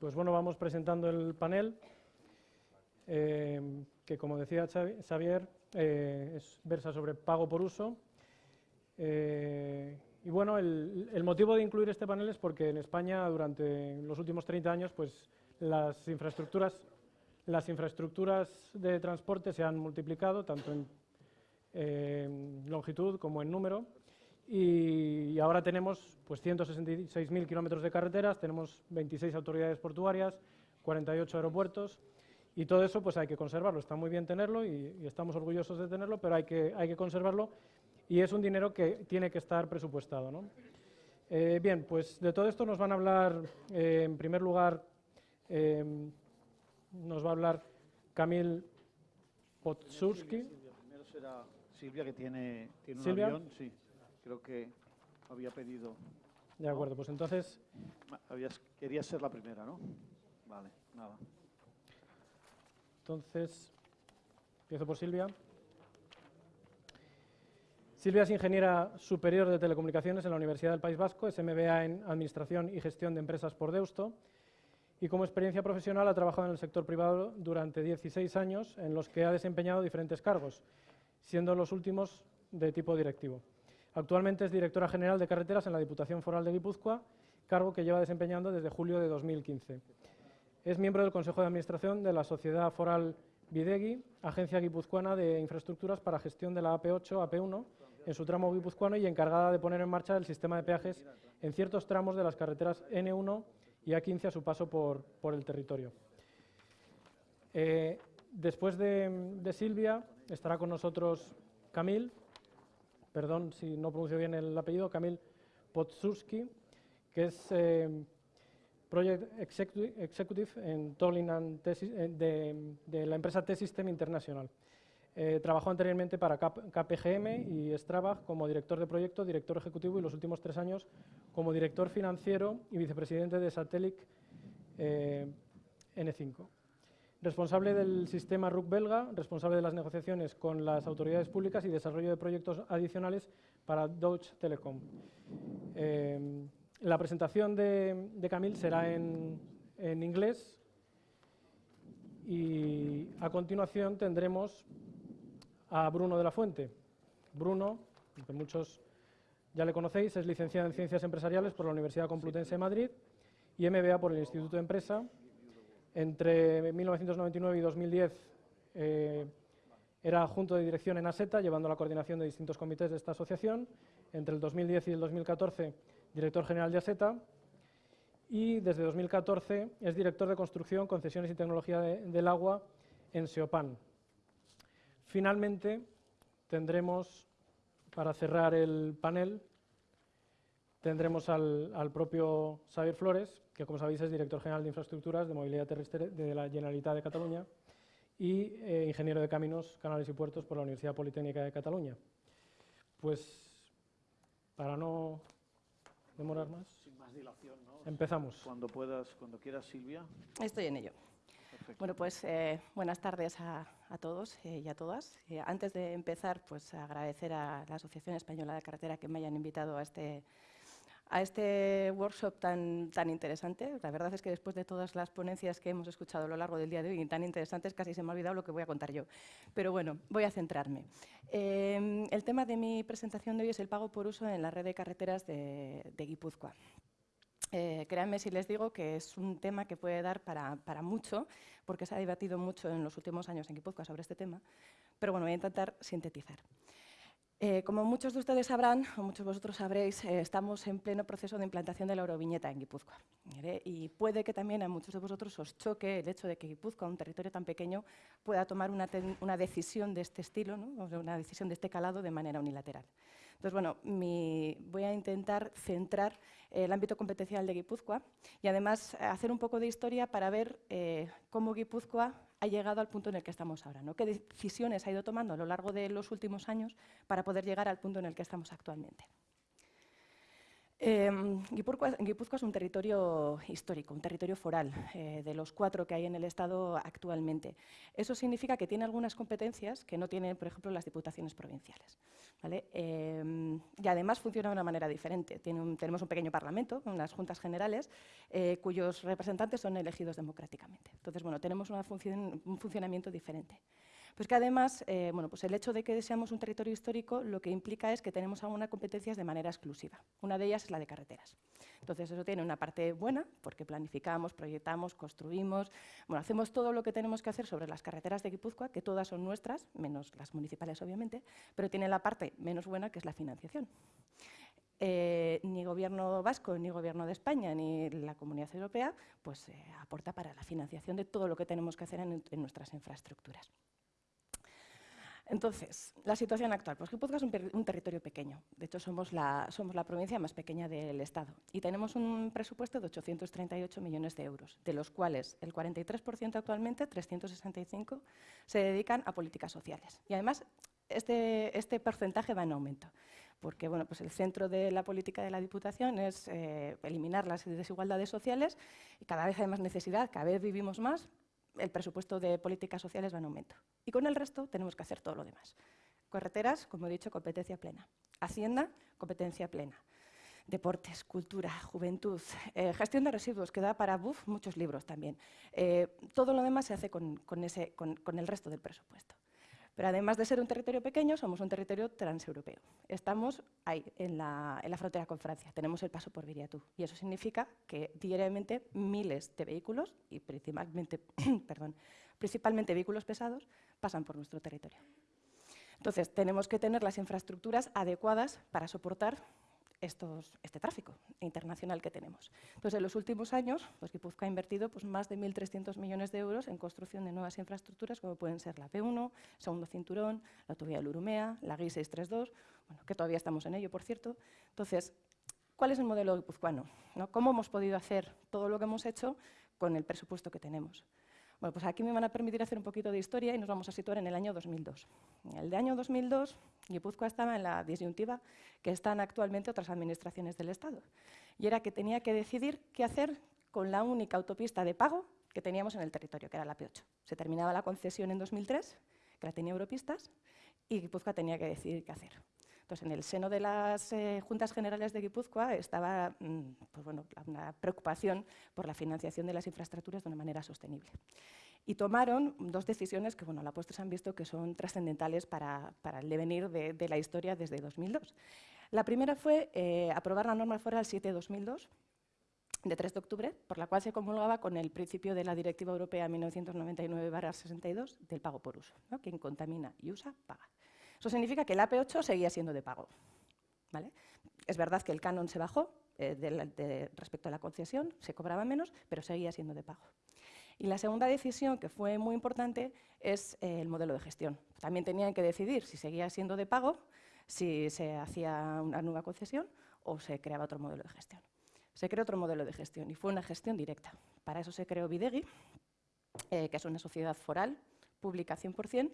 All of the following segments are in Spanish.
Pues bueno, vamos presentando el panel, eh, que como decía Xavier, eh, es, versa sobre pago por uso. Eh, y bueno, el, el, motivo de incluir este panel es porque en España durante los últimos 30 años pues, las, infraestructuras, las infraestructuras de transporte se han multiplicado tanto en longitud como en número y ahora tenemos pues, 166.000 kilómetros de carreteras, tenemos 26 autoridades portuarias, 48 aeropuertos y todo eso pues hay que conservarlo. Está muy bien tenerlo y, y, estamos orgullosos de tenerlo, pero hay que, hay que conservarlo y es un dinero que tiene que estar presupuestado. ¿no? Eh, bien, pues de todo esto nos van a hablar, eh, en primer lugar, eh, nos va a hablar Camil Potsurski. Primero será Silvia, que tiene, tiene un ¿Silvia? avión, sí. Creo que había pedido... De acuerdo, pues entonces... Habías, querías ser la primera, ¿no? Vale, nada. Entonces, empiezo por Silvia. Silvia es ingeniera superior de telecomunicaciones en la Universidad del País Vasco, es MBA en Administración y Gestión de Empresas por Deusto y como experiencia profesional ha trabajado en el sector privado durante 16 años en los que ha desempeñado diferentes cargos, siendo los últimos de tipo directivo. Actualmente es directora general de carreteras en la Diputación Foral de Guipúzcoa, cargo que lleva desempeñando desde julio de 2015. Es miembro del Consejo de Administración de la Sociedad Foral Bidegui, agencia guipuzcoana de infraestructuras para gestión de la AP8, AP1, en su tramo guipuzcoano y encargada de poner en marcha el sistema de peajes en ciertos tramos de las carreteras N1 y A15 a su paso por, por el territorio. Eh, después de, de, Silvia estará con nosotros Camil, perdón si no pronuncio bien el apellido, Camil Potsurski, que es eh, Project Executive en Tolling and de, la empresa T-System International. Eh, trabajó anteriormente para KPGM y Strabag como director de proyecto, director ejecutivo y los últimos tres años como director financiero y vicepresidente de Satelic eh, N5. Responsable del sistema RUC belga, responsable de las negociaciones con las autoridades públicas y desarrollo de proyectos adicionales para Deutsche Telekom. Eh, la presentación de, de Camil será en, en inglés y a continuación tendremos a Bruno de la Fuente. Bruno, que muchos ya le conocéis, es licenciado en Ciencias Empresariales por la Universidad Complutense de Madrid y MBA por el Instituto de Empresa. Entre 1999 y 2010 eh, era adjunto de dirección en ASETA, llevando la coordinación de distintos comités de esta asociación. Entre el 2010 y el 2014, director general de ASETA. Y desde 2014 es director de Construcción, Concesiones y Tecnología de, del Agua en SEOPAN. Finalmente, tendremos, para cerrar el panel, tendremos al, al, propio Xavier Flores, que como sabéis es director general de Infraestructuras de Movilidad Terrestre de la Generalitat de Cataluña y eh, ingeniero de Caminos, Canales y Puertos por la Universidad Politécnica de Cataluña. Pues, para no demorar más, Sin más dilación, ¿no? empezamos. Cuando puedas, cuando quieras, Silvia. Estoy en ello. Perfecto. Bueno, pues eh, buenas tardes a, a todos eh, y a todas. Eh, antes de empezar, pues agradecer a la Asociación Española de Carretera que me hayan invitado a este, a este workshop tan, tan interesante. La verdad es que después de todas las ponencias que hemos escuchado a lo largo del día de hoy, tan interesantes, casi se me ha olvidado lo que voy a contar yo. Pero bueno, voy a centrarme. Eh, el tema de mi presentación de hoy es el pago por uso en la red de carreteras de, Guipúzcoa. Eh, créanme si les digo que es un tema que puede dar para, para, mucho, porque se ha debatido mucho en los últimos años en Guipúzcoa sobre este tema, pero bueno, voy a intentar sintetizar. Eh, como muchos de ustedes sabrán, o muchos de vosotros sabréis, eh, estamos en pleno proceso de implantación de la Euroviñeta en Guipúzcoa. Y puede que también a muchos de vosotros os choque el hecho de que Guipúzcoa, un territorio tan pequeño, pueda tomar una, decisión de este estilo, una decisión de este calado de manera unilateral. Entonces, bueno, mi, voy a intentar centrar el ámbito competencial de Guipúzcoa y además hacer un poco de historia para ver eh, cómo Guipúzcoa ha llegado al punto en el que estamos ahora, ¿no? qué decisiones ha ido tomando a lo largo de los últimos años para poder llegar al punto en el que estamos actualmente. Eh, Guipúzcoa, es un territorio histórico, un territorio foral, eh, de los cuatro que hay en el Estado actualmente. Eso significa que tiene algunas competencias que no tienen, por ejemplo, las diputaciones provinciales. ¿vale? Eh, y además funciona de una manera diferente. Tenemos un pequeño parlamento, unas juntas generales, eh, cuyos representantes son elegidos democráticamente. Entonces, bueno, tenemos un funcionamiento diferente. Pues que además, eh, bueno, pues el hecho de que seamos un territorio histórico lo que implica es que tenemos algunas competencias de manera exclusiva. Una de ellas es la de carreteras. Entonces, eso tiene una parte buena, porque planificamos, proyectamos, construimos, bueno, hacemos todo lo que tenemos que hacer sobre las carreteras de Guipúzcoa, que todas son nuestras, menos las municipales, obviamente, pero tiene la parte menos buena, que es la financiación. Eh, ni gobierno vasco, ni gobierno de España, ni la Comunidad Europea, pues eh, aporta para la financiación de todo lo que tenemos que hacer en, en nuestras infraestructuras. Entonces, la situación actual. Pues Guipúzcoa es un, territorio pequeño. De hecho, somos la, somos la provincia más pequeña del Estado. Y tenemos un presupuesto de 838 millones de euros, de los cuales el 43% actualmente, 365, se dedican a políticas sociales. Y además, este, este porcentaje va en aumento porque bueno, pues el centro de la política de la Diputación es eh, eliminar las desigualdades sociales y cada vez hay más necesidad, cada vez vivimos más, el presupuesto de políticas sociales va en aumento. Y con el resto tenemos que hacer todo lo demás. Carreteras, como he dicho, competencia plena. Hacienda, competencia plena. Deportes, cultura, juventud, eh, gestión de residuos, que da para buf, muchos libros también. Eh, todo lo demás se hace con, con, ese, con, con el resto del presupuesto. Pero además de ser un territorio pequeño, somos un territorio transeuropeo. Estamos ahí, en la, en la frontera con Francia. Tenemos el paso por Viriatú. Y eso significa que diariamente miles de vehículos, y principalmente, perdón, principalmente vehículos pesados, pasan por nuestro territorio. Entonces, tenemos que tener las infraestructuras adecuadas para soportar estos, este tráfico internacional que tenemos. Entonces, en los últimos años, pues Guipúzcoa ha invertido pues, más de 1.300 millones de euros en construcción de nuevas infraestructuras, como pueden ser la P1, segundo cinturón, la autovía del Urumea, la GI 632, bueno, que todavía estamos en ello, por cierto. Entonces, ¿cuál es el modelo guipuzcoano? ¿no? ¿Cómo hemos podido hacer todo lo que hemos hecho con el presupuesto que tenemos? Bueno, pues aquí me van a permitir hacer un poquito de historia y nos vamos a situar en el año 2002. En el de año 2002, Guipúzcoa estaba en la disyuntiva que están actualmente otras administraciones del Estado. Y era que tenía que decidir qué hacer con la única autopista de pago que teníamos en el territorio, que era la P8. Se terminaba la concesión en 2003, que la tenía Europistas, y Guipúzcoa tenía que decidir qué hacer. Entonces, en el seno de las eh, Juntas Generales de Guipúzcoa estaba mmm, pues bueno, una preocupación por la financiación de las infraestructuras de una manera sostenible. Y tomaron dos decisiones que, bueno, a la postre se han visto que son trascendentales para, para, el devenir de, de, la historia desde 2002. La primera fue eh, aprobar la norma foral 7-2002, de 3 de octubre, por la cual se comulgaba con el principio de la Directiva Europea 1999-62 del pago por uso. ¿no? Quien contamina y usa, paga. Eso significa que el AP8 seguía siendo de pago. ¿vale? Es verdad que el canon se bajó eh, de de, respecto a la concesión, se cobraba menos, pero seguía siendo de pago. Y la segunda decisión, que fue muy importante, es eh, el modelo de gestión. También tenían que decidir si seguía siendo de pago, si se hacía una nueva concesión o se creaba otro modelo de gestión. Se creó otro modelo de gestión y fue una gestión directa. Para eso se creó Videgui, eh, que es una sociedad foral, pública 100%,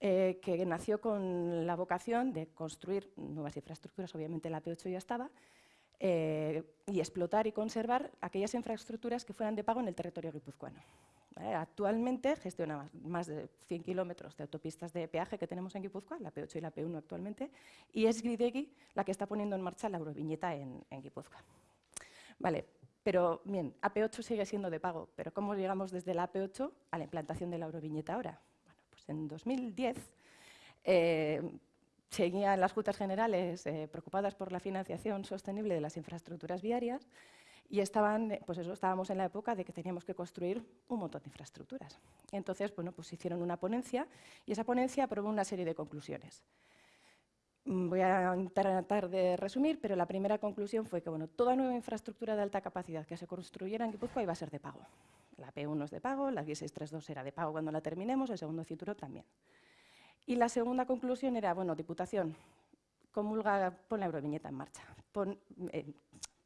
eh, que nació con la vocación de construir nuevas infraestructuras, obviamente la P8 ya estaba, eh, y explotar y conservar aquellas infraestructuras que fueran de pago en el territorio guipuzcoano. Actualmente gestiona más de 100 kilómetros de autopistas de peaje que tenemos en Guipúzcoa, la P8 y la P1 actualmente, y es Gridegui la que está poniendo en marcha la Euroviñeta en, en Guipúzcoa. Vale, pero bien, AP8 sigue siendo de pago, pero ¿cómo llegamos desde la AP8 a la implantación de la Euroviñeta ahora? En 2010, eh, seguían las Juntas Generales eh, preocupadas por la financiación sostenible de las infraestructuras viarias y estaban, pues eso, estábamos en la época de que teníamos que construir un montón de infraestructuras. Entonces, bueno, pues hicieron una ponencia y esa ponencia aprobó una serie de conclusiones. Mm, voy a tratar de resumir, pero la primera conclusión fue que bueno, toda nueva infraestructura de alta capacidad que se construyera en Guipúzcoa iba a ser de pago. La P1 es de pago, la 632 era de pago cuando la terminemos, el segundo cinturón también. Y la segunda conclusión era, bueno, Diputación, comulga, pon la euroviñeta en marcha. Eh,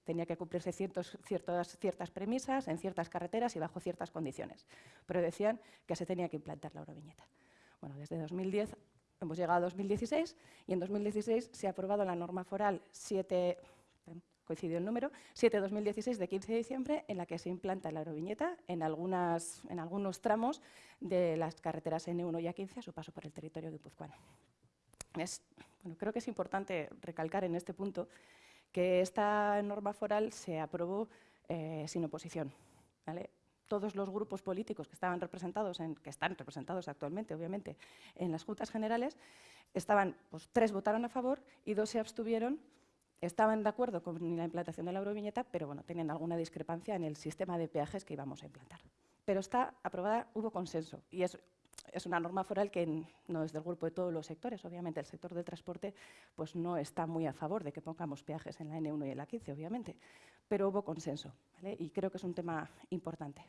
tenía que cumplirse ciertas premisas en ciertas carreteras y bajo ciertas condiciones. Pero decían que se tenía que implantar la euroviñeta. Bueno, desde 2010 hemos llegado a 2016 y en 2016 se ha aprobado la norma foral 7 coincidió el número, 7-2016 de 15 de diciembre, en la que se implanta la euroviñeta en, algunas, en algunos tramos de las carreteras N1 y A15 a su paso por el territorio guipuzcoano. Es, bueno, creo que es importante recalcar en este punto que esta norma foral se aprobó eh, sin oposición. Todos los grupos políticos que estaban representados, en, que están representados actualmente, obviamente, en las juntas generales, estaban, pues, tres votaron a favor y dos se abstuvieron estaban de acuerdo con la implantación de la euroviñeta, pero bueno, tenían alguna discrepancia en el sistema de peajes que íbamos a implantar. Pero está aprobada, hubo consenso, y es, una norma foral que no es del grupo de todos los sectores. Obviamente, el sector del transporte pues, no está muy a favor de que pongamos peajes en la N1 y en la 15, obviamente, pero hubo consenso, y creo que es un tema importante.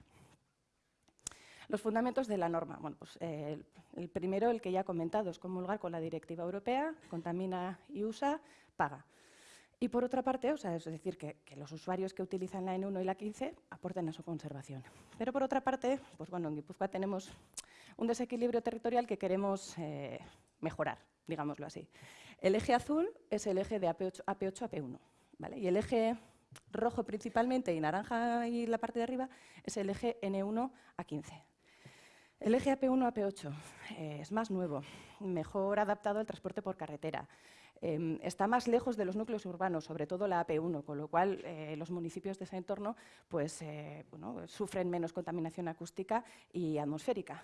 Los fundamentos de la norma. Bueno, pues, eh, el primero, el que ya he comentado, es comulgar con la directiva europea, contamina y usa, paga. Y por otra parte, o sea, es decir, que, los usuarios que utilizan la N1 y la 15 aporten a su conservación. Pero por otra parte, pues bueno, en Guipúzcoa tenemos un desequilibrio territorial que queremos eh, mejorar, digámoslo así. El eje azul es el eje de AP8 a AP1, ¿vale? y el eje rojo principalmente y naranja y la parte de arriba es el eje N1 a 15. El eje AP1 a AP8 eh, es más nuevo, mejor adaptado al transporte por carretera. Em, está más lejos de los núcleos urbanos, sobre todo la AP1, con lo cual eh, los municipios de ese entorno pues, eh, sufren menos contaminación acústica y atmosférica.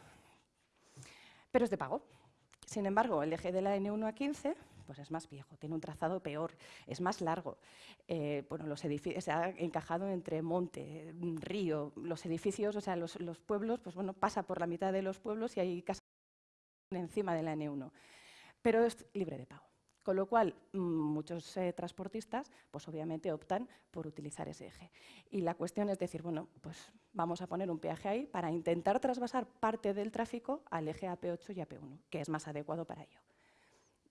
Pero es de pago. Sin embargo, el eje de la N1 a 15 pues es más viejo, tiene un trazado peor, es más largo. Eh, bueno, los edificios, se ha encajado entre monte, río, los edificios, o sea, los, los, pueblos, pues bueno, pasa por la mitad de los pueblos y hay casas encima de la N1. Pero es libre de pago. Con lo cual, muchos eh, transportistas, pues obviamente optan por utilizar ese eje. Y la cuestión es decir, bueno, pues vamos a poner un peaje ahí para intentar trasvasar parte del tráfico al eje AP8 y AP1, que es más adecuado para ello.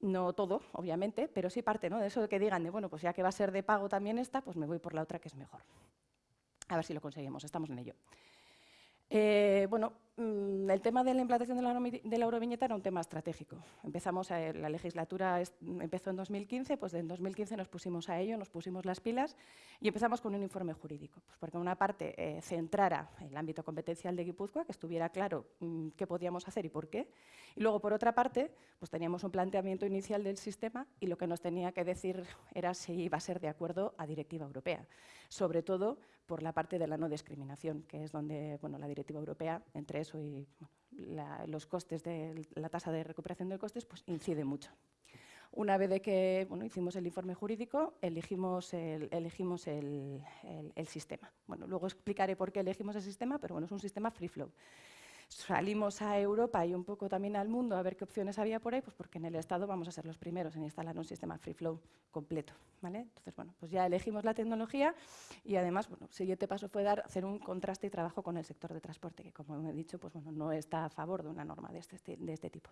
No todo, obviamente, pero sí parte ¿no? de eso que digan, de, bueno, pues ya que va a ser de pago también esta, pues me voy por la otra que es mejor. A ver si lo conseguimos, estamos en ello. Eh, bueno, el tema de la implantación de la, euroviñeta era un tema estratégico. Empezamos la legislatura empezó en 2015, pues en 2015 nos pusimos a ello, nos pusimos las pilas y empezamos con un informe jurídico, pues porque una parte eh, centrara el ámbito competencial de Guipúzcoa, que estuviera claro mm, qué podíamos hacer y por qué, y luego por otra parte, pues teníamos un planteamiento inicial del sistema y lo que nos tenía que decir era si iba a ser de acuerdo a directiva europea, sobre todo por la parte de la no discriminación, que es donde bueno, la directiva europea, entre eso y los costes de la tasa de recuperación de costes, pues incide mucho. Una vez de que bueno, hicimos el informe jurídico, elegimos, el, elegimos el, el, sistema. Bueno, luego explicaré por qué elegimos el sistema, pero bueno, es un sistema free flow salimos a Europa y un poco también al mundo a ver qué opciones había por ahí, pues porque en el Estado vamos a ser los primeros en instalar un sistema free flow completo. ¿vale? Entonces, bueno, pues ya elegimos la tecnología y además, bueno, el siguiente paso fue dar, hacer un contraste y trabajo con el sector de transporte, que como he dicho, pues bueno, no está a favor de una norma de este, de este tipo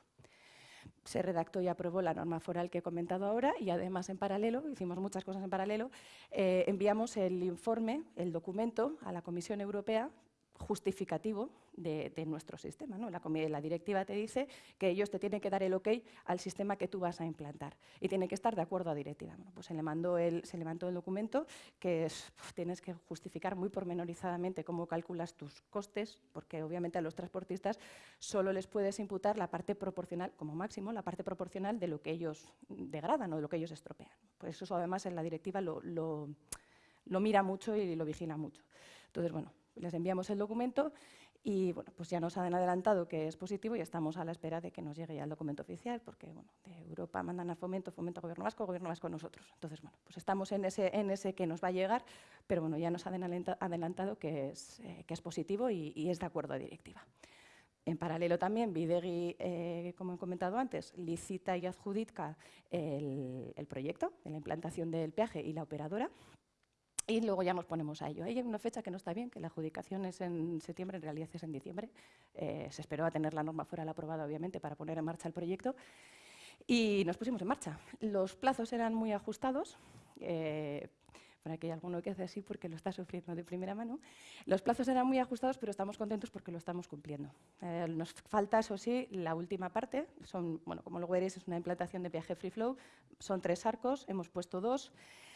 se redactó y aprobó la norma foral que he comentado ahora y además en paralelo, hicimos muchas cosas en paralelo, eh, enviamos el informe, el documento a la Comisión Europea justificativo de, nuestro sistema. ¿no? La, la, directiva te dice que ellos te tienen que dar el ok al sistema que tú vas a implantar y tiene que estar de acuerdo a directiva. pues se le, mandó el, se el documento que tienes que justificar muy pormenorizadamente cómo calculas tus costes, porque obviamente a los transportistas solo les puedes imputar la parte proporcional, como máximo, la parte proporcional de lo que ellos degradan o de lo que ellos estropean. Pues eso además en la directiva lo, lo mira mucho y lo vigila mucho. Entonces, bueno, les enviamos el documento y bueno, pues ya nos han adelantado que es positivo y estamos a la espera de que nos llegue ya el documento oficial, porque bueno, de Europa mandan a Fomento, Fomento a Gobierno Vasco, Gobierno Vasco a nosotros. Entonces, bueno, pues estamos en ese, en ese que nos va a llegar, pero bueno, ya nos han adelantado que es, eh, que es positivo y, es de acuerdo a directiva. En paralelo también, Videgui, eh, como he comentado antes, licita y adjudica el, el proyecto de la implantación del peaje y la operadora, y luego ya nos ponemos a ello. Hay una fecha que no está bien, que la adjudicación es en septiembre, en realidad es en diciembre. Eh, se esperó a tener la norma fuera la aprobada, obviamente, para poner en marcha el proyecto. Y nos pusimos en marcha. Los plazos eran muy ajustados. Eh, para que haya alguno que hace así porque lo está sufriendo de primera mano. Los plazos eran muy ajustados, pero estamos contentos porque lo estamos cumpliendo. Eh, nos falta, eso sí, la última parte. Son, bueno, como lo veréis, es una implantación de viaje free flow. Son tres arcos, hemos puesto dos.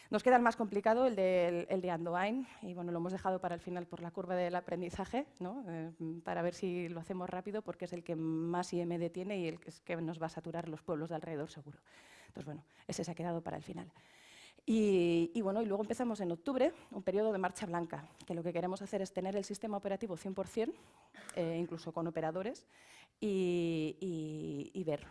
Nos queda el más complicado, el de, el de Andoain, y bueno, lo hemos dejado para el final por la curva del aprendizaje, ¿no? Eh, para ver si lo hacemos rápido, porque es el que más IMD tiene y el que, es que nos va a saturar los pueblos de alrededor seguro. Entonces, bueno, ese se ha quedado para el final. Y, bueno, y luego empezamos en octubre, un periodo de marcha blanca, que lo que queremos hacer es tener el sistema operativo 100%, eh, incluso con operadores, y, y ver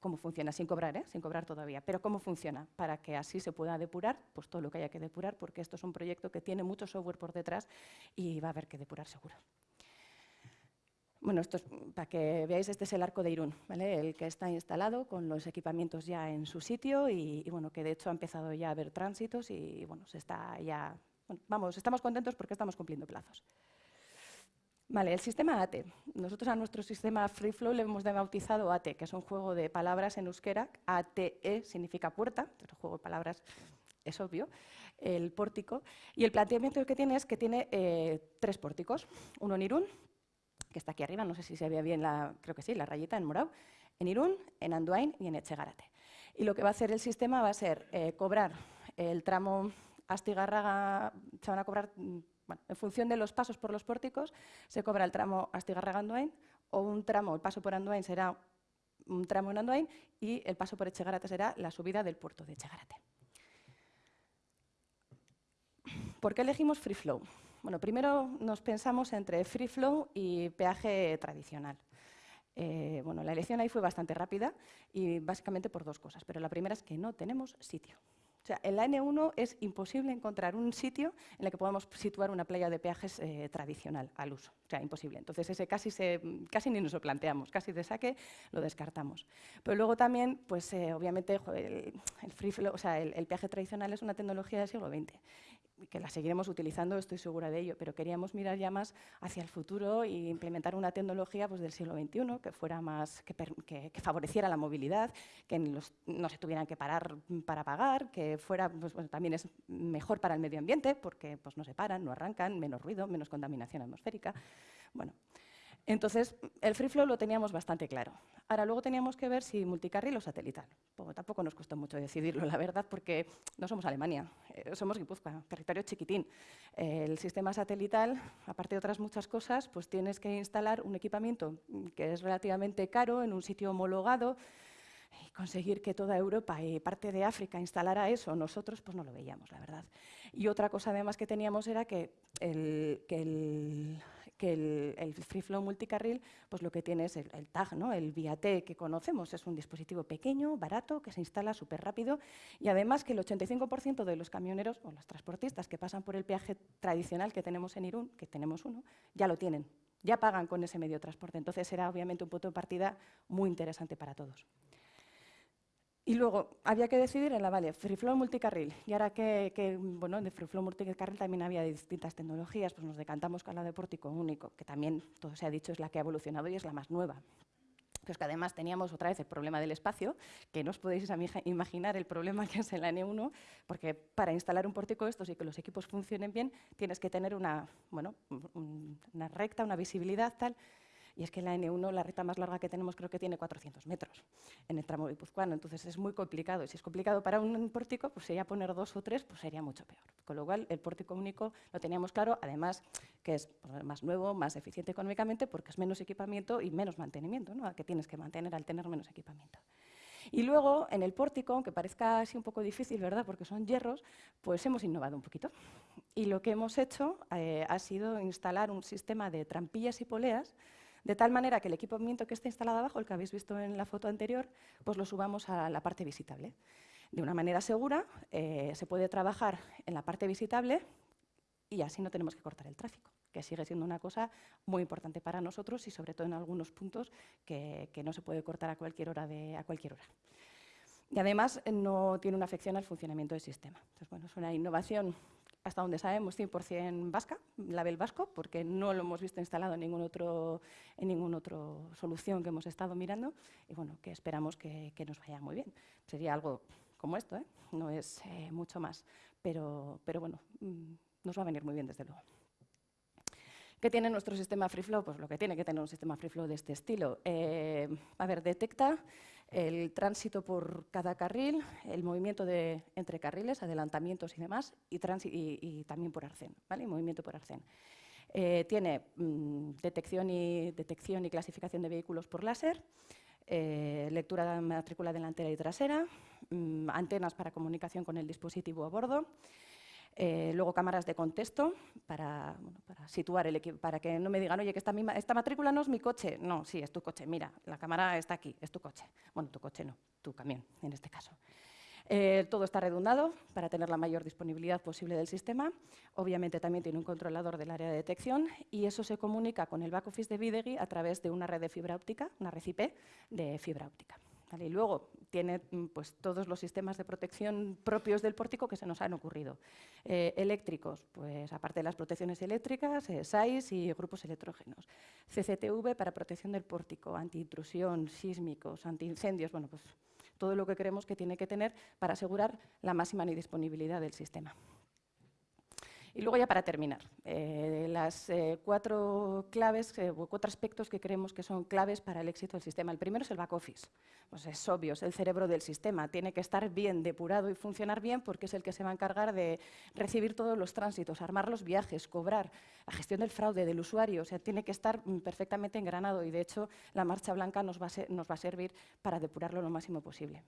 cómo funciona, sin cobrar, ¿eh? sin cobrar todavía, pero cómo funciona, para que así se pueda depurar pues todo lo que haya que depurar, porque esto es un proyecto que tiene mucho software por detrás y va a haber que depurar seguro. Bueno, esto es, para que veáis, este es el arco de Irún, el que está instalado con los equipamientos ya en su sitio y, bueno, que de hecho ha empezado ya a haber tránsitos y bueno, se está ya, vamos, estamos contentos porque estamos cumpliendo plazos. Vale, el sistema ATE. Nosotros a nuestro sistema FreeFlow le hemos bautizado ATE, que es un juego de palabras en euskera. ATE significa puerta, el juego de palabras es obvio, el pórtico. Y el planteamiento que tiene es que tiene eh, tres pórticos. Uno en Irún, que está aquí arriba, no sé si se ve bien, la, creo que sí, la rayita en morado. En Irún, en Anduain y en Echegarate. Y lo que va a hacer el sistema va a ser eh, cobrar el tramo Astigarraga, se van a cobrar en función de los pasos por los pórticos, se cobra el tramo Astigarraga-Andoain o un tramo, el paso por Andoain será un tramo en Andoain y el paso por Echegarate será la subida del puerto de Echegarate. ¿Por qué elegimos Free Flow? Bueno, primero nos pensamos entre Free Flow y peaje tradicional. Eh, bueno, la elección ahí fue bastante rápida y básicamente por dos cosas, pero la primera es que no tenemos sitio. O sea, en la N1 es imposible encontrar un sitio en el que podamos situar una playa de peajes eh, tradicional al uso. O sea, imposible. Entonces, ese casi, casi ni nos lo planteamos, casi de saque lo descartamos. Pero luego también, pues eh, obviamente, el, el, peaje tradicional es una tecnología del siglo XX que la seguiremos utilizando, estoy segura de ello, pero queríamos mirar ya más hacia el futuro e implementar una tecnología pues, del siglo XXI que, fuera más, que, favoreciera la movilidad, que no se tuvieran que parar para pagar, que fuera, pues, también es mejor para el medio ambiente porque pues, no se paran, no arrancan, menos ruido, menos contaminación atmosférica. Bueno, entonces, el free flow lo teníamos bastante claro. Ahora, luego teníamos que ver si multicarril o satelital. tampoco nos costó mucho decidirlo, la verdad, porque no somos Alemania, eh, somos Guipúzcoa, territorio chiquitín. el sistema satelital, aparte de otras muchas cosas, pues tienes que instalar un equipamiento que es relativamente caro en un sitio homologado, y conseguir que toda Europa y parte de África instalara eso, nosotros pues no lo veíamos, la verdad. Y otra cosa además que teníamos era que el, que el que el, Free Flow multicarril pues lo que tiene es el, tag, ¿no? el VIA-T que conocemos, es un dispositivo pequeño, barato, que se instala súper rápido y además que el 85% de los camioneros o los transportistas que pasan por el peaje tradicional que tenemos en Irún, que tenemos uno, ya lo tienen, ya pagan con ese medio de transporte. Entonces será obviamente un punto de partida muy interesante para todos. Y luego había que decidir en la Vale, FreeFlow multicarril. Y ahora que, bueno, de FreeFlow multicarril también había distintas tecnologías, pues nos decantamos con la de pórtico único, que también, todo se ha dicho, es la que ha evolucionado y es la más nueva. Pues que además teníamos otra vez el problema del espacio, que no os podéis imaginar el problema que es en la N1, porque para instalar un pórtico estos y que los equipos funcionen bien, tienes que tener una, bueno, una recta, una visibilidad tal, y es que la N1, la recta más larga que tenemos, creo que tiene 400 metros en el tramo guipuzcoano. Entonces es muy complicado. Y si es complicado para un pórtico, pues sería poner dos o tres, pues sería mucho peor. Con lo cual, el pórtico único lo teníamos claro. Además, que es pues, más nuevo, más eficiente económicamente, porque es menos equipamiento y menos mantenimiento, ¿no? que tienes que mantener al tener menos equipamiento. Y luego, en el pórtico, aunque parezca así un poco difícil, ¿verdad?, porque son hierros, pues hemos innovado un poquito. Y lo que hemos hecho eh, ha sido instalar un sistema de trampillas y poleas de tal manera que el equipamiento que está instalado abajo, el que habéis visto en la foto anterior, pues lo subamos a la parte visitable. De una manera segura, eh, se puede trabajar en la parte visitable y así no tenemos que cortar el tráfico, que sigue siendo una cosa muy importante para nosotros y sobre todo en algunos puntos que, no se puede cortar a cualquier hora. Y además no tiene una afección al funcionamiento del sistema. Entonces, bueno, es una innovación hasta donde sabemos, 100% vasca, label vasco, porque no lo hemos visto instalado en ningún otro, en ninguna otra solución que hemos estado mirando y bueno, que esperamos que, nos vaya muy bien. Sería algo como esto, ¿eh? no es eh, mucho más, pero, pero bueno, mm, nos va a venir muy bien desde luego. ¿Qué tiene nuestro sistema FreeFlow? Pues lo que tiene que tener un sistema FreeFlow de este estilo. Eh, a ver, detecta el tránsito por cada carril, el movimiento de, entre carriles, adelantamientos y demás, y, y, también por arcén, ¿vale? movimiento por arcén. Eh, tiene mm, detección, y, detección y clasificación de vehículos por láser, eh, lectura de matrícula delantera y trasera, mm, antenas para comunicación con el dispositivo a bordo, eh, luego cámaras de contexto para, situar el equipo, para que no me digan, oye, que esta, esta matrícula no es mi coche. No, sí, es tu coche, mira, la cámara está aquí, es tu coche. Bueno, tu coche no, tu camión, en este caso. Eh, todo está redundado para tener la mayor disponibilidad posible del sistema. Obviamente también tiene un controlador del área de detección y eso se comunica con el back office de Videgi a través de una red de fibra óptica, una red IP de fibra óptica. Y luego tiene mm, pues, todos los sistemas de protección propios del pórtico que se nos han ocurrido. Eh, eléctricos, pues aparte de las protecciones eléctricas, eh, SAIS y grupos electrógenos. CCTV para protección del pórtico, antiintrusión, sísmicos, antiincendios, bueno, pues todo lo que creemos que tiene que tener para asegurar la máxima disponibilidad del sistema. Y luego ya para terminar, eh, las eh, cuatro claves, eh, cuatro aspectos que creemos que son claves para el éxito del sistema. El primero es el back office. Pues es obvio, es el cerebro del sistema. Tiene que estar bien depurado y funcionar bien porque es el que se va a encargar de recibir todos los tránsitos, armar los viajes, cobrar, la gestión del fraude del usuario. O sea, tiene que estar mm, perfectamente engranado y de hecho la marcha blanca nos va a servir para depurarlo lo máximo posible.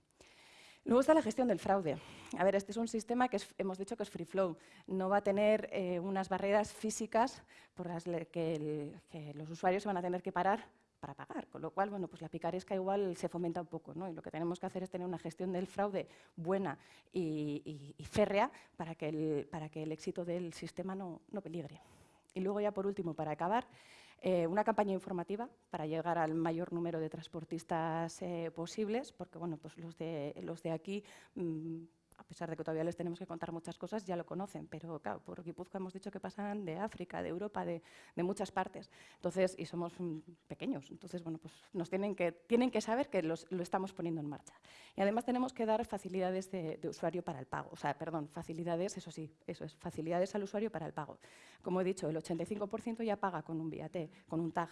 Luego está la gestión del fraude. A ver, este es un sistema que hemos dicho que es free flow. No va a tener eh, unas barreras físicas por las que, los usuarios se van a tener que parar para pagar, con lo cual, bueno, pues la picaresca igual se fomenta un poco, ¿no? Y lo que tenemos que hacer es tener una gestión del fraude buena y, férrea para que, el, para que el éxito del sistema no, no peligre. Y luego ya por último, para acabar, eh, una campaña informativa para llegar al mayor número de transportistas eh, posibles, porque bueno, pues los, de, los de aquí mm, pesar de que todavía les tenemos que contar muchas cosas, ya lo conocen, pero claro, por Guipúzcoa hemos dicho que pasan de África, de Europa, de, muchas partes, entonces, y somos mm, pequeños, entonces, bueno, pues nos tienen que, tienen que saber que lo estamos poniendo en marcha. Y además tenemos que dar facilidades de, usuario para el pago, o sea, perdón, facilidades, eso sí, eso es, facilidades al usuario para el pago. Como he dicho, el 85% ya paga con un VAT, con un tag,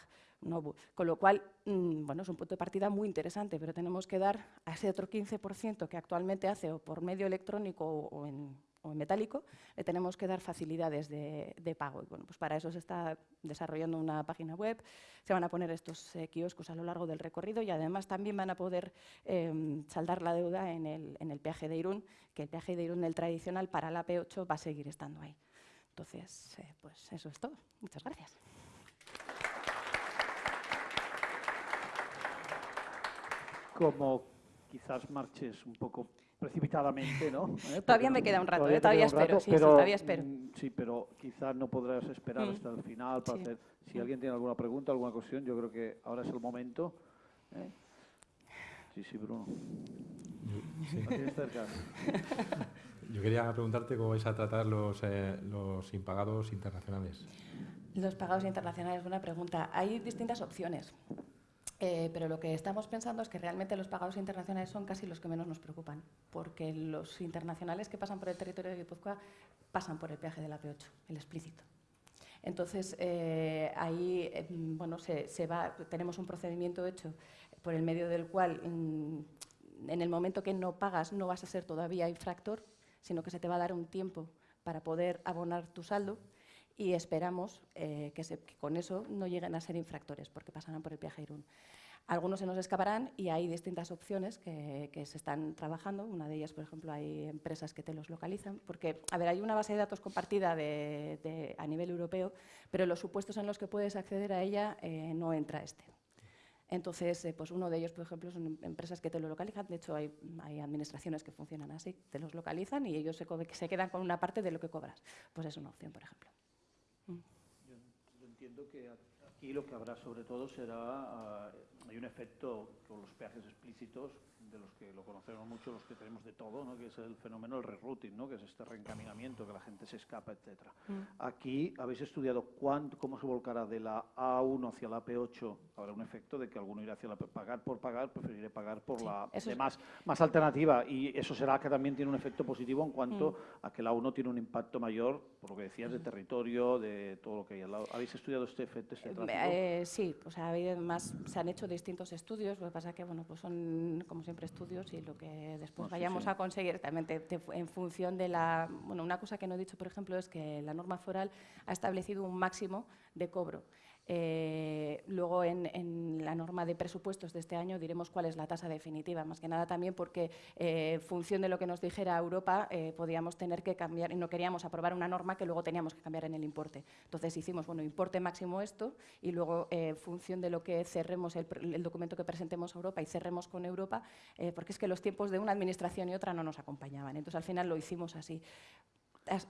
con lo cual, mm, bueno, es un punto de partida muy interesante, pero tenemos que dar a ese otro 15% que actualmente hace o por medio electrónico o en, metálico, le tenemos que dar facilidades de, pago. Y bueno, pues para eso se está desarrollando una página web, se van a poner estos eh, kioscos a lo largo del recorrido y además también van a poder em, saldar la deuda en el, peaje de Irún, que el peaje de Irún, el tradicional, para la P8 va a seguir estando ahí. Entonces, eh, pues eso es todo. Muchas gracias. Como quizás marches un poco precipitadamente, ¿no? ¿Eh? Todavía me queda un rato, todavía, ¿eh? espero, sí, pero, todavía espero. Mm, sí, pero quizás no podrás esperar mm. hasta el final para hacer... Si alguien tiene alguna pregunta, alguna cuestión, yo creo que ahora es el momento. ¿eh? Sí, sí, Bruno. Yo quería preguntarte cómo vais a tratar los, los impagados internacionales. Los pagados internacionales, buena pregunta. Hay distintas opciones. Eh, pero lo que estamos pensando es que realmente los pagados internacionales son casi los que menos nos preocupan, porque los internacionales que pasan por el territorio de Guipúzcoa pasan por el peaje de la P8, el explícito. Entonces, eh, ahí eh, bueno, se, va, tenemos un procedimiento hecho por el medio del cual, mm, en el momento que no pagas, no vas a ser todavía infractor, sino que se te va a dar un tiempo para poder abonar tu saldo y esperamos eh, que, con eso no lleguen a ser infractores porque pasarán por el peaje Irún. Algunos se nos escaparán y hay distintas opciones que, se están trabajando. Una de ellas, por ejemplo, hay empresas que te los localizan, porque, a ver, hay una base de datos compartida a nivel europeo, pero los supuestos en los que puedes acceder a ella eh, no entra este. Entonces, eh, pues uno de ellos, por ejemplo, son empresas que te lo localizan. De hecho, hay, administraciones que funcionan así, te los localizan y ellos se, se quedan con una parte de lo que cobras. Pues es una opción, por ejemplo. Aquí lo que habrá sobre todo será, ah, hay un efecto con los peajes explícitos, de los que lo conocemos mucho, los que tenemos de todo, ¿no? que es el fenómeno del rerouting, ¿no? que es este reencaminamiento, que la gente se escapa, etc. Aquí habéis estudiado cuánto, cómo se volcará de la A1 hacia la P8. Habrá un efecto de que alguno irá hacia la P. Pagar por pagar, preferiré pagar por la de más, más alternativa. Y eso será que también tiene un efecto positivo en cuanto Mm. a que la A1 tiene un impacto mayor, por lo que decías, de territorio, de todo lo que hay al lado. ¿Habéis estudiado este efecto, este tráfico? Eh, sí, o sea, además se han hecho distintos estudios, lo que pasa que bueno, pues son como siempre estudios y lo que después No, sí, vayamos sí. a conseguir también te- te- en función de la, bueno, una cosa que no he dicho, por ejemplo, es que la norma foral ha establecido un máximo de cobro. Eh, luego en, la norma de presupuestos de este año diremos cuál es la tasa definitiva, más que nada también porque eh, en función de lo que nos dijera Europa eh, podíamos tener que cambiar y no queríamos aprobar una norma que luego teníamos que cambiar en el importe. Entonces hicimos, bueno, importe máximo esto y luego eh, en función de lo que cerremos el, el documento que presentemos a Europa y cerremos con Europa, eh, porque es que los tiempos de una administración y otra no nos acompañaban. Entonces al final lo hicimos así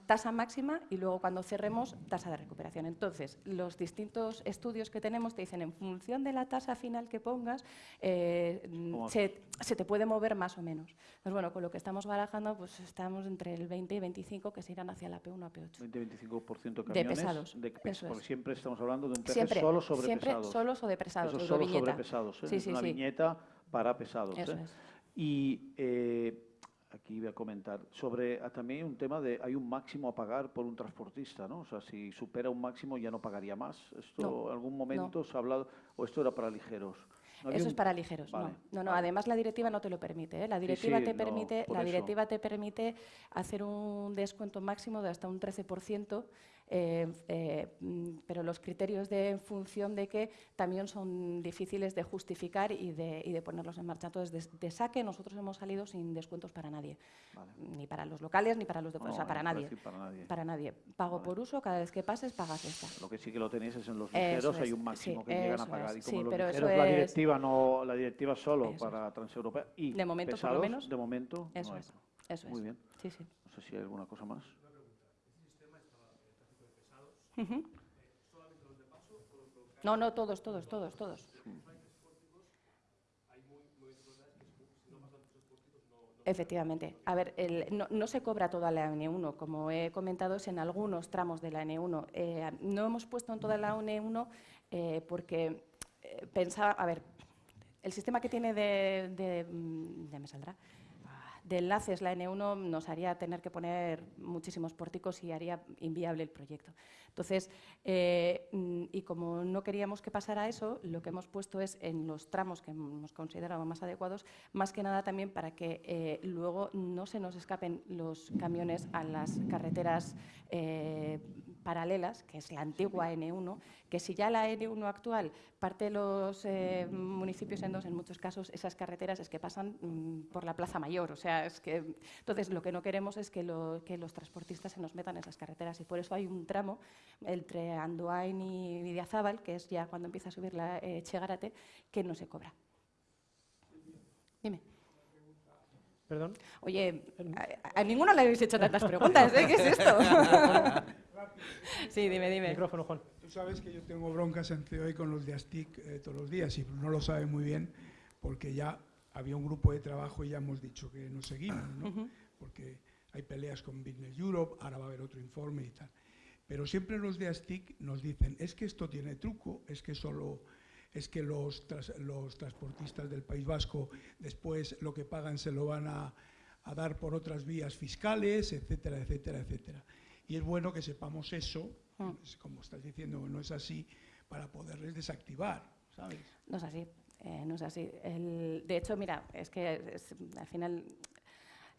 tasa máxima y luego cuando cerremos tasa de recuperación. Entonces, los distintos estudios que tenemos te dicen en función de la tasa final que pongas, eh, se, se te puede mover más o menos. Entonces, bueno, con lo que estamos barajando, pues estamos entre el 20 y 25 que se irán hacia la P1 a P8. 20-25% de pesados, de pes- eso porque siempre estamos hablando de un Siempre, solo sobre siempre pesados. solos o de pesados, Eso solo sobre pesados. ¿eh? Sí, Es sí, una sí. viñeta para pesados. Eso ¿eh? es. Y aquí voy a comentar sobre ah, también un tema de hay un máximo a pagar por un transportista, ¿no? O sea, si supera un máximo ya no pagaría más. Esto No, en algún momento se ha hablado o esto era para ligeros. ¿No había Eso es para ligeros, Vale, no. No, no, vale. además la directiva no te lo permite. ¿eh? La directiva, sí, te, permite, la eso. directiva te permite hacer un descuento máximo de hasta un 13%, eh, eh, mm, pero los criterios de en función de que también son difíciles de justificar y de, y de ponerlos en marcha. Entonces, de, de saque nosotros hemos salido sin descuentos para nadie, Vale. ni para los locales ni para los de No, o sea, para nadie. para nadie. Para nadie. Pago Vale. por uso, cada vez que pases pagas esta. Lo que sí que lo tenéis es en los ligeros, hay es, un máximo sí, que llegan a pagar. es, Y como sí, los pero ligeros, la es- directiva no, la directiva solo para transeuropea y De momento, por lo pesados, menos, de momento, Eso no es. Eso Muy es. bien. Sí, sí. No sé si hay alguna cosa más. No, no, todos, todos, todos, todos. Efectivamente. A ver, no, se cobra toda la N1, como he comentado, es en algunos tramos de la N1. Eh, no hemos puesto en toda la N1 eh, porque eh, pensaba, a ver, el sistema que tiene de, de, mm, ya me saldrá, de enlaces la N1 nos haría tener que poner muchísimos pórticos y haría inviable el proyecto. Entonces, eh, y como no queríamos que pasara eso, lo que hemos puesto es en los tramos que hemos considerado más adecuados, más que nada también para que eh, luego no se nos escapen los camiones a las carreteras eh, paralelas, que es la antigua N1, que si ya la N1 actual parte los eh, municipios en dos, en muchos casos esas carreteras es que pasan mm, por la Plaza Mayor, o sea, es que entonces lo que no queremos es que, lo- que los transportistas se nos metan en esas carreteras y por eso hay un tramo entre Andoain y Vidiazábal, que es ya cuando empieza a subir la eh, Chegarate, que no se cobra. Dime. Perdón. Oye, a, a ninguno le habéis hecho tantas preguntas, ¿eh? ¿Qué es esto? sí, dime, dime. Micrófono, Juan. Tú sabes que yo tengo broncas en COE con los de ASTIC eh, todos los días y no lo sabe muy bien porque ya había un grupo de trabajo y ya hemos dicho que nos seguimos, ¿no? Porque hay peleas con Business Europe, ahora va a haber otro informe y tal. Pero siempre los de ASTIC nos dicen, es que esto tiene truco, es que solo es que los, tras- los transportistas del País Vasco después lo que pagan se lo van a, a dar por otras vías fiscales, etcétera, etcétera, etcétera. Y es bueno que sepamos eso, es como estás diciendo, no es así, para poderles desactivar, ¿sabes? No es así, eh, no es así. El- de hecho, mira, es que es- al final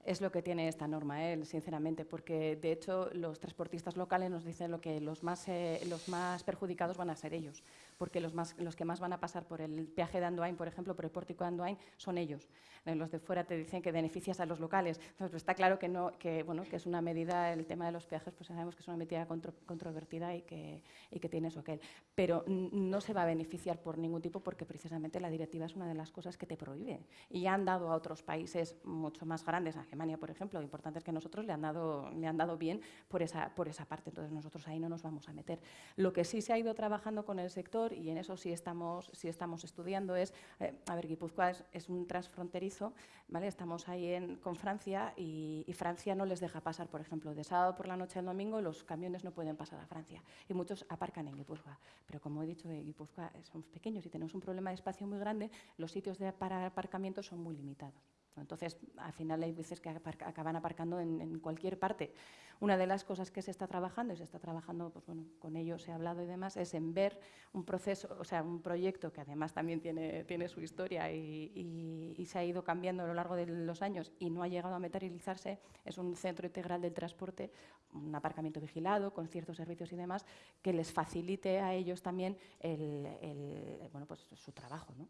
es lo que tiene esta norma, ¿eh? sinceramente, porque de hecho los transportistas locales nos dicen lo que los más, eh, los más perjudicados van a ser ellos, porque los, más, los que más van a pasar por el peaje de Andoain, por ejemplo, por el pórtico de Andoain, son ellos. Eh, los de fuera te dicen que beneficias a los locales. Entonces, pues está claro que, no, que, bueno, que es una medida, el tema de los peajes, pues sabemos que es una medida contro- controvertida y que, y que tiene su aquel. Pero n- no se va a beneficiar por ningún tipo porque precisamente la directiva es una de las cosas que te prohíbe. Y han dado a otros países mucho más grandes, a Alemania, por ejemplo, importantes que nosotros le han dado, le han dado bien por esa, por esa parte. Entonces, nosotros ahí no nos vamos a meter. Lo que sí se ha ido trabajando con el sector, y en eso sí estamos, sí estamos estudiando, es, eh, a ver, Guipúzcoa es, un transfronterizo, ¿vale? Estamos ahí en, con Francia y, Francia no les deja pasar, por ejemplo, de sábado por la noche al domingo los camiones no pueden pasar a Francia y muchos aparcan en Guipúzcoa. Pero como he dicho, en Guipúzcoa somos pequeños y tenemos un problema de espacio muy grande, los sitios de para aparcamiento son muy limitados. Entonces, al final hay veces que acaban aparcando en, cualquier parte. Una de las cosas que se está trabajando, y se está trabajando, pues bueno, con ellos he hablado y demás, es en ver un proceso, o sea, un proyecto que además también tiene, tiene su historia y, y, se ha ido cambiando a lo largo de los años y no ha llegado a materializarse, es un centro integral del transporte, un aparcamiento vigilado con ciertos servicios y demás, que les facilite a ellos también el, el, bueno, pues, su trabajo. ¿no?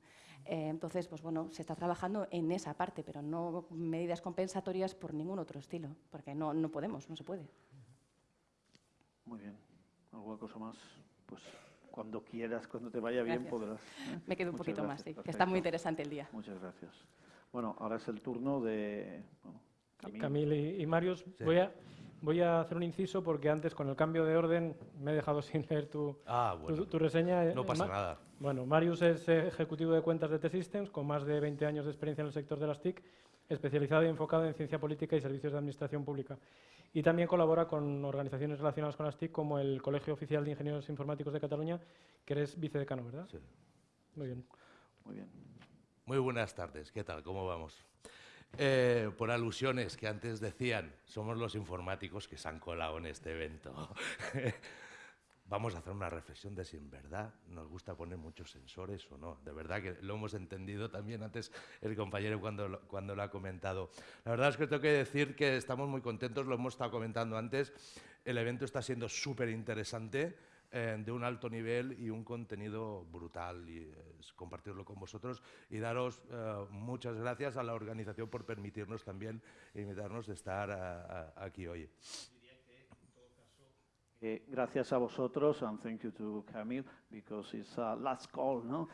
Eh, entonces, pues bueno, se está trabajando en esa parte, pero no medidas compensatorias por ningún otro estilo, porque no, no podemos, no se puede. Muy bien. ¿Alguna cosa más? Pues cuando quieras, cuando te vaya bien, podrás. ¿eh? Me quedo un poquito más, sí, que está muy interesante el día. Muchas gracias. Bueno, ahora es el turno de Camil, y, Marius. Voy a Voy a hacer un inciso porque antes, con el cambio de orden, me he dejado sin leer tu, ah, tu, reseña. No pasa nada. Bueno, Marius es ejecutivo de cuentas de T-Systems, con más de 20 años de experiencia en el sector de las TIC, especializado y enfocado en ciencia política y servicios de administración pública. Y también colabora con organizaciones relacionadas con las TIC, como el Colegio Oficial de Ingenieros Informáticos de Cataluña, que eres vicedecano, ¿verdad? Sí. Muy bien. Muy bien. Muy buenas tardes. ¿Qué tal? ¿Cómo vamos? Eh, por alusiones que antes decían, somos los informáticos que se han colado en este evento. Vamos a hacer una reflexión de si en verdad nos gusta poner muchos sensores o no. De verdad que lo hemos entendido también antes el compañero cuando lo, cuando lo ha comentado. La verdad es que tengo que decir que estamos muy contentos, lo hemos estado comentando antes. El evento está siendo súper interesante. Eh, de un alto nivel y un contenido brutal y compartirlo con vosotros y daros eh, muchas gracias a la organización por permitirnos también invitarnos de estar eh, aquí hoy. gracias a vosotros and thank you to Camille because it's a last call, ¿no?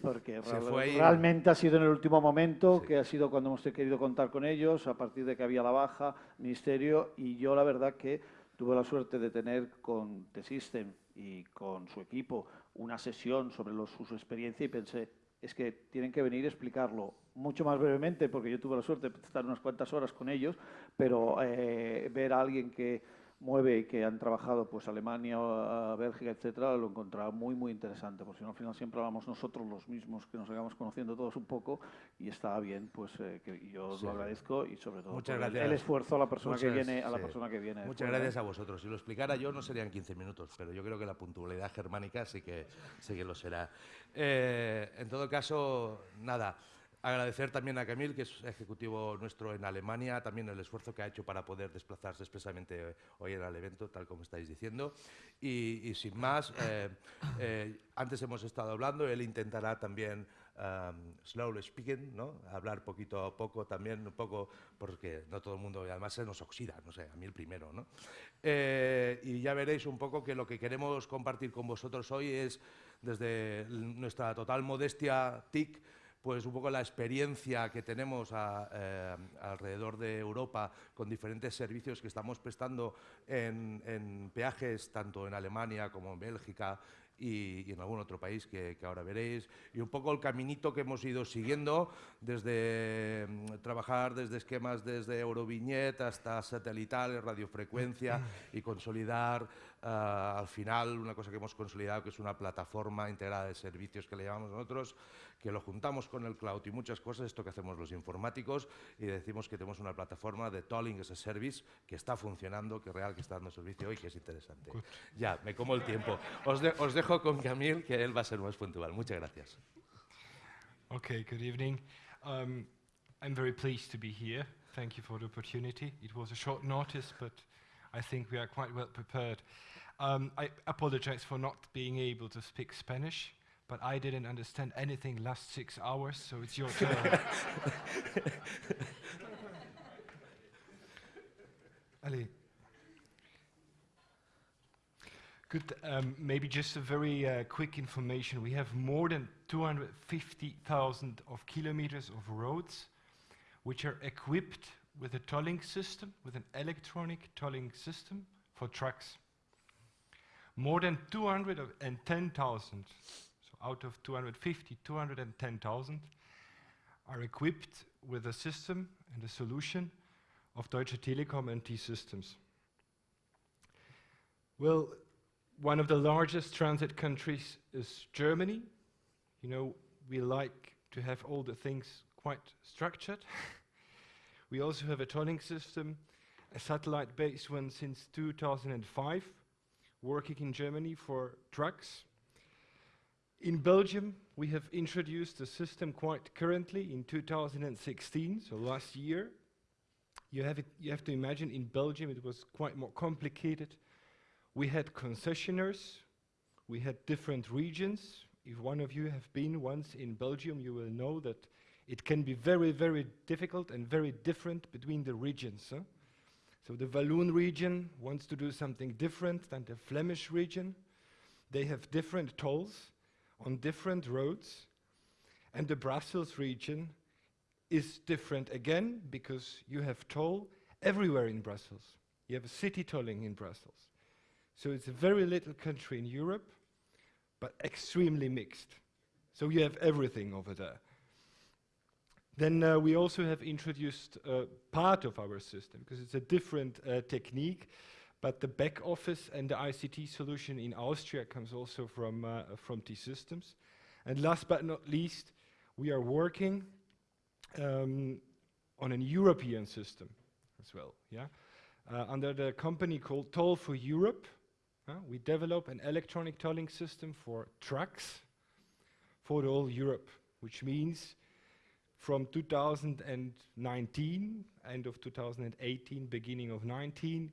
porque realmente ha sido en el último momento, que ha sido cuando hemos querido contar con ellos, a partir de que había la baja, ministerio, y yo la verdad que tuve la suerte de tener con T-System y con su equipo una sesión sobre su experiencia y pensé, es que tienen que venir a explicarlo mucho más brevemente, porque yo tuve la suerte de estar unas cuantas horas con ellos, pero eh, ver a alguien que mueve y que han trabajado pues Alemania, Bélgica, etcétera, lo encontraba muy muy interesante, porque si no al final siempre hablamos nosotros los mismos que nos hagamos conociendo todos un poco y estaba bien, pues eh, que yo os lo agradezco y sobre todo el, esfuerzo a la persona que viene a la persona que viene. Muchas gracias a vosotros. Si lo explicara yo no serían 15 minutos, pero yo creo que la puntualidad germánica sí que sí que lo será. Eh, en todo caso, nada. Agradecer también a Camil, que es ejecutivo nuestro en Alemania, también el esfuerzo que ha hecho para poder desplazarse expresamente hoy en el evento, tal como estáis diciendo. Y, sin más, eh, eh, antes hemos estado hablando, él intentará también um, slowly speaking, ¿no? hablar poquito a poco también, un poco, porque no todo el mundo, y además se nos oxida, no sé, a mí el primero. ¿no? Eh, y ya veréis un poco que lo que queremos compartir con vosotros hoy es, desde nuestra total modestia TIC, pues un poco la experiencia que tenemos eh, alrededor de Europa con diferentes servicios que estamos prestando en, peajes, tanto en Alemania como en Bélgica y, en algún otro país que, ahora veréis, y un poco el caminito que hemos ido siguiendo desde mm, trabajar desde esquemas desde Euroviñet hasta satelital, radiofrecuencia y consolidar al final una cosa que hemos consolidado que es una plataforma integrada de servicios que le llamamos nosotros, que lo juntamos con el cloud y muchas cosas, esto que hacemos los informáticos, y decimos que tenemos una plataforma de tolling as a service que está funcionando, que real, que está dando servicio hoy, que es interesante. Ya, me como el tiempo. Os, os dejo con Camil, que él va a ser más puntual. Muchas gracias. Okay, good evening. Um, I'm very pleased to be here. Thank you for the opportunity. It was a short notice, but I think we are quite well prepared. Um, I apologize for not being able to speak Spanish. but I didn't understand anything last six hours, so it's your turn. Ali. Good. Um, maybe just a very uh, quick information. We have more than 250,000 of kilometers of roads, which are equipped with a tolling system, with an electronic tolling system for trucks. More than 210,000, so out of 250, 210,000 are equipped with a system and a solution of Deutsche Telekom and T-Systems. Well, one of the largest transit countries is Germany. You know, we like to have all the things quite structured. we also have a tolling system, a satellite-based one since 2005, working in Germany for trucks. In Belgium, we have introduced a system quite currently in 2016, so last year. You have, it, you have to imagine in Belgium it was quite more complicated. We had concessionaires, we had different regions. If one of you have been once in Belgium, you will know that it can be very, very difficult and very different between the regions. Huh? So the Walloon region wants to do something different than the Flemish region. They have different tolls on different roads. And the Brussels region is different again because you have toll everywhere in Brussels. You have a city tolling in Brussels. So it's a very little country in Europe, but extremely mixed. So you have everything over there. Then uh, we also have introduced uh, part of our system, because it's a different uh, technique, but the back office and the ICT solution in Austria comes also from, uh, from T-Systems. And last but not least, we are working um, on a European system as well, yeah? Uh, under the company called Toll for Europe, we develop an electronic tolling system for trucks for whole Europe, which means from 2019, end of 2018, beginning of 19,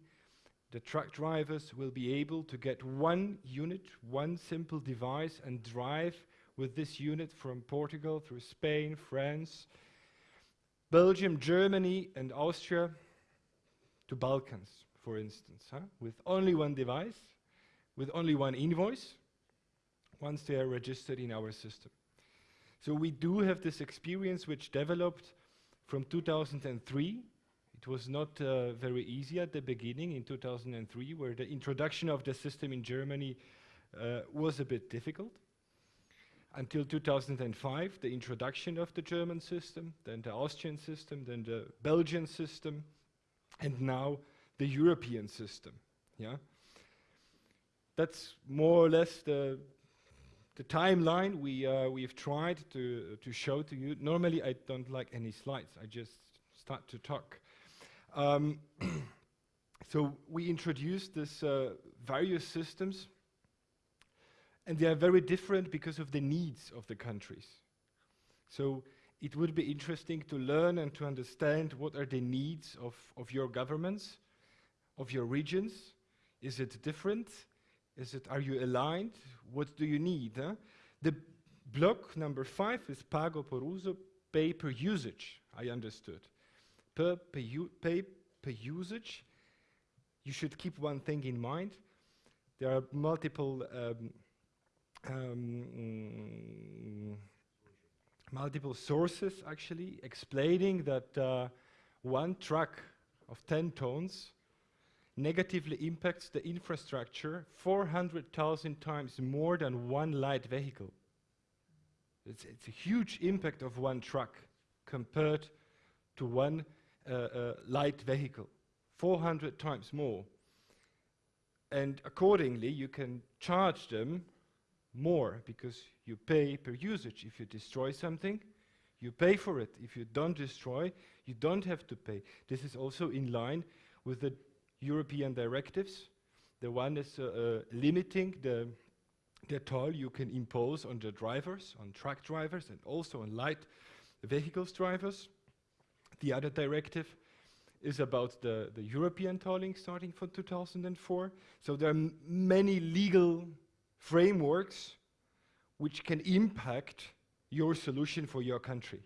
the truck drivers will be able to get one unit, one simple device and drive with this unit from Portugal through Spain, France, Belgium, Germany and Austria to Balkans, for instance, huh? with only one device, with only one invoice, once they are registered in our system. So we do have this experience which developed from 2003. It was not uh, very easy at the beginning in 2003, where the introduction of the system in Germany uh, was a bit difficult. Until 2005, the introduction of the German system, then the Austrian system, then the Belgian system, and now the European system. Yeah, That's more or less the the timeline we, uh, we've tried to, to show to you. Normally I don't like any slides, I just start to talk. Um, so we introduced this uh, various systems and they are very different because of the needs of the countries. So it would be interesting to learn and to understand what are the needs of, of your governments, of your regions. Is it different? Is it, are you aligned? What do you need? Huh? The block number five is pago por uso, pay per usage, I understood. Per, pay, per usage, you should keep one thing in mind. There are multiple um, um, multiple sources actually explaining that uh, one truck of 10 tons negatively impacts the infrastructure 400,000 times more than one light vehicle. It's, it's, a huge impact of one truck compared to one uh, uh, light vehicle, 400 times more. And accordingly, you can charge them more because you pay per usage. If you destroy something, you pay for it. If you don't destroy, you don't have to pay. This is also in line with the European directives. The one is uh, uh, limiting the, the toll you can impose on the drivers, on truck drivers, and also on light vehicles drivers. The other directive is about the, the European tolling starting from 2004. So there are many legal frameworks which can impact your solution for your country.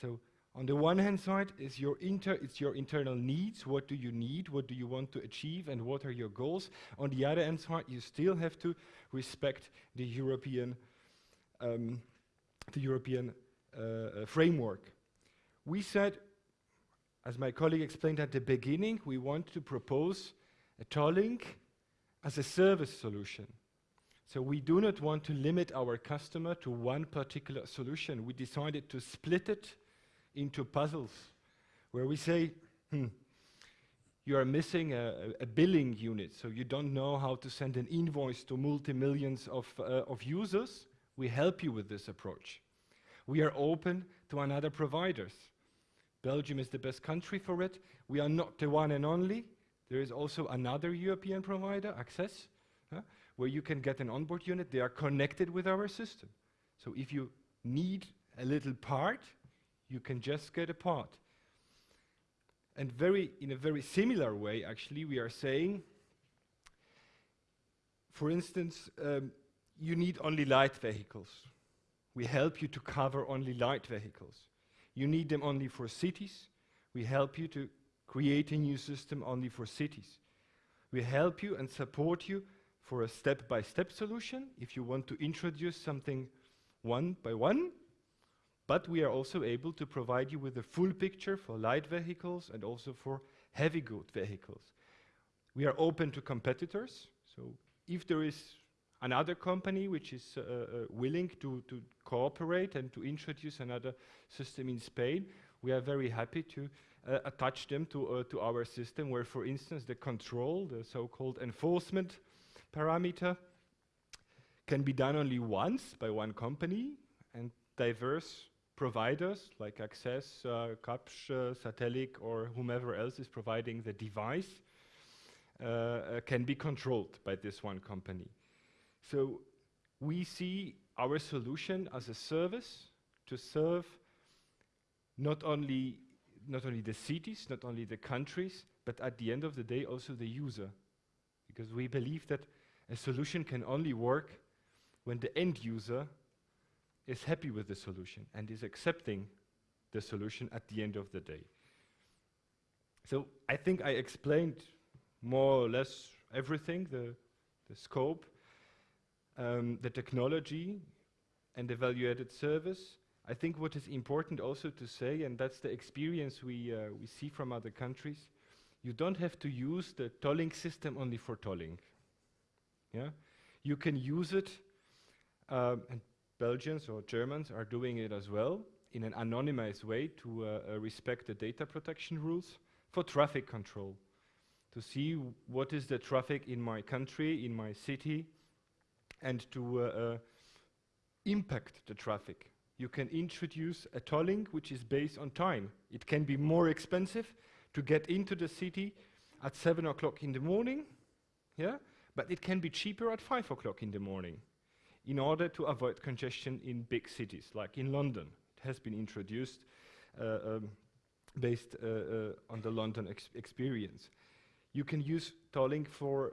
So on the one hand side is your inter it's your internal needs, what do you need, what do you want to achieve, and what are your goals. On the other hand side, you still have to respect the European, um, the European uh, uh, framework. We said as my colleague explained at the beginning, we want to propose a Tollink as a service solution. So we do not want to limit our customer to one particular solution. We decided to split it into puzzles where we say, hmm, you are missing a, a, billing unit, so you don't know how to send an invoice to multi-millions of, uh, of users. We help you with this approach. We are open to another providers. Belgium is the best country for it. We are not the one and only. There is also another European provider, Access, huh, where you can get an onboard unit. They are connected with our system. So if you need a little part, you can just get a. And very, in a very similar way, actually, we are saying, for instance, um, you need only light vehicles. We help you to cover only light vehicles. You need them only for cities. We help you to create a new system only for cities. We help you and support you for a step-by-step -step solution if you want to introduce something one by one, but we are also able to provide you with a full picture for light vehicles and also for heavy good vehicles. We are open to competitors, so if there is another company which is uh, uh, willing to, to cooperate and to introduce another system in Spain, we are very happy to uh, attach them to, uh, to our system where, for instance, the control, the so-called enforcement parameter, can be done only once by one company and diverse providers like Access, uh, Kapsch, uh, Satellic, or whomever else is providing the device uh, uh, can be controlled by this one company. So we see our solution as a service to serve not only, not only the cities, not only the countries, but at the end of the day also the user. Because we believe that a solution can only work when the end user is happy with the solution and is accepting the solution at the end of the day. So I think I explained more or less everything, the, the scope, um, the technology, and the value-added service. I think what is important also to say, and that's the experience we, uh, we see from other countries, you don't have to use the tolling system only for tolling. Yeah? You can use it, um, and Belgians or Germans are doing it as well in an anonymized way to uh, uh, respect the data protection rules for traffic control, to see what is the traffic in my country, in my city, and to uh, uh, impact the traffic. You can introduce a tolling which is based on time. It can be more expensive to get into the city at 7 o'clock in the morning, yeah? but it can be cheaper at 5 o'clock in the morning in order to avoid congestion in big cities, like in London. It has been introduced uh, um, based uh, uh, on the London ex experience. You can use tolling for,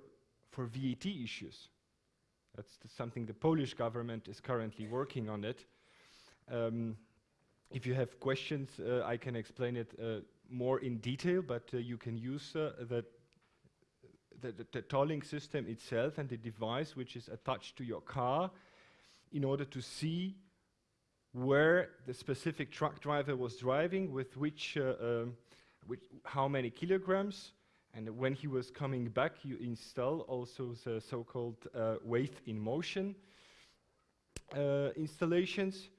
for VAT issues. That's the something the Polish government is currently working on it. Um, if you have questions, uh, I can explain it uh, more in detail, but uh, you can use the, the, the, the, tolling system itself and the device which is attached to your car in order to see where the specific truck driver was driving, with which, uh, um, which how many kilograms, and when he was coming back, you install also the so-called uh, weight in motion uh, installations.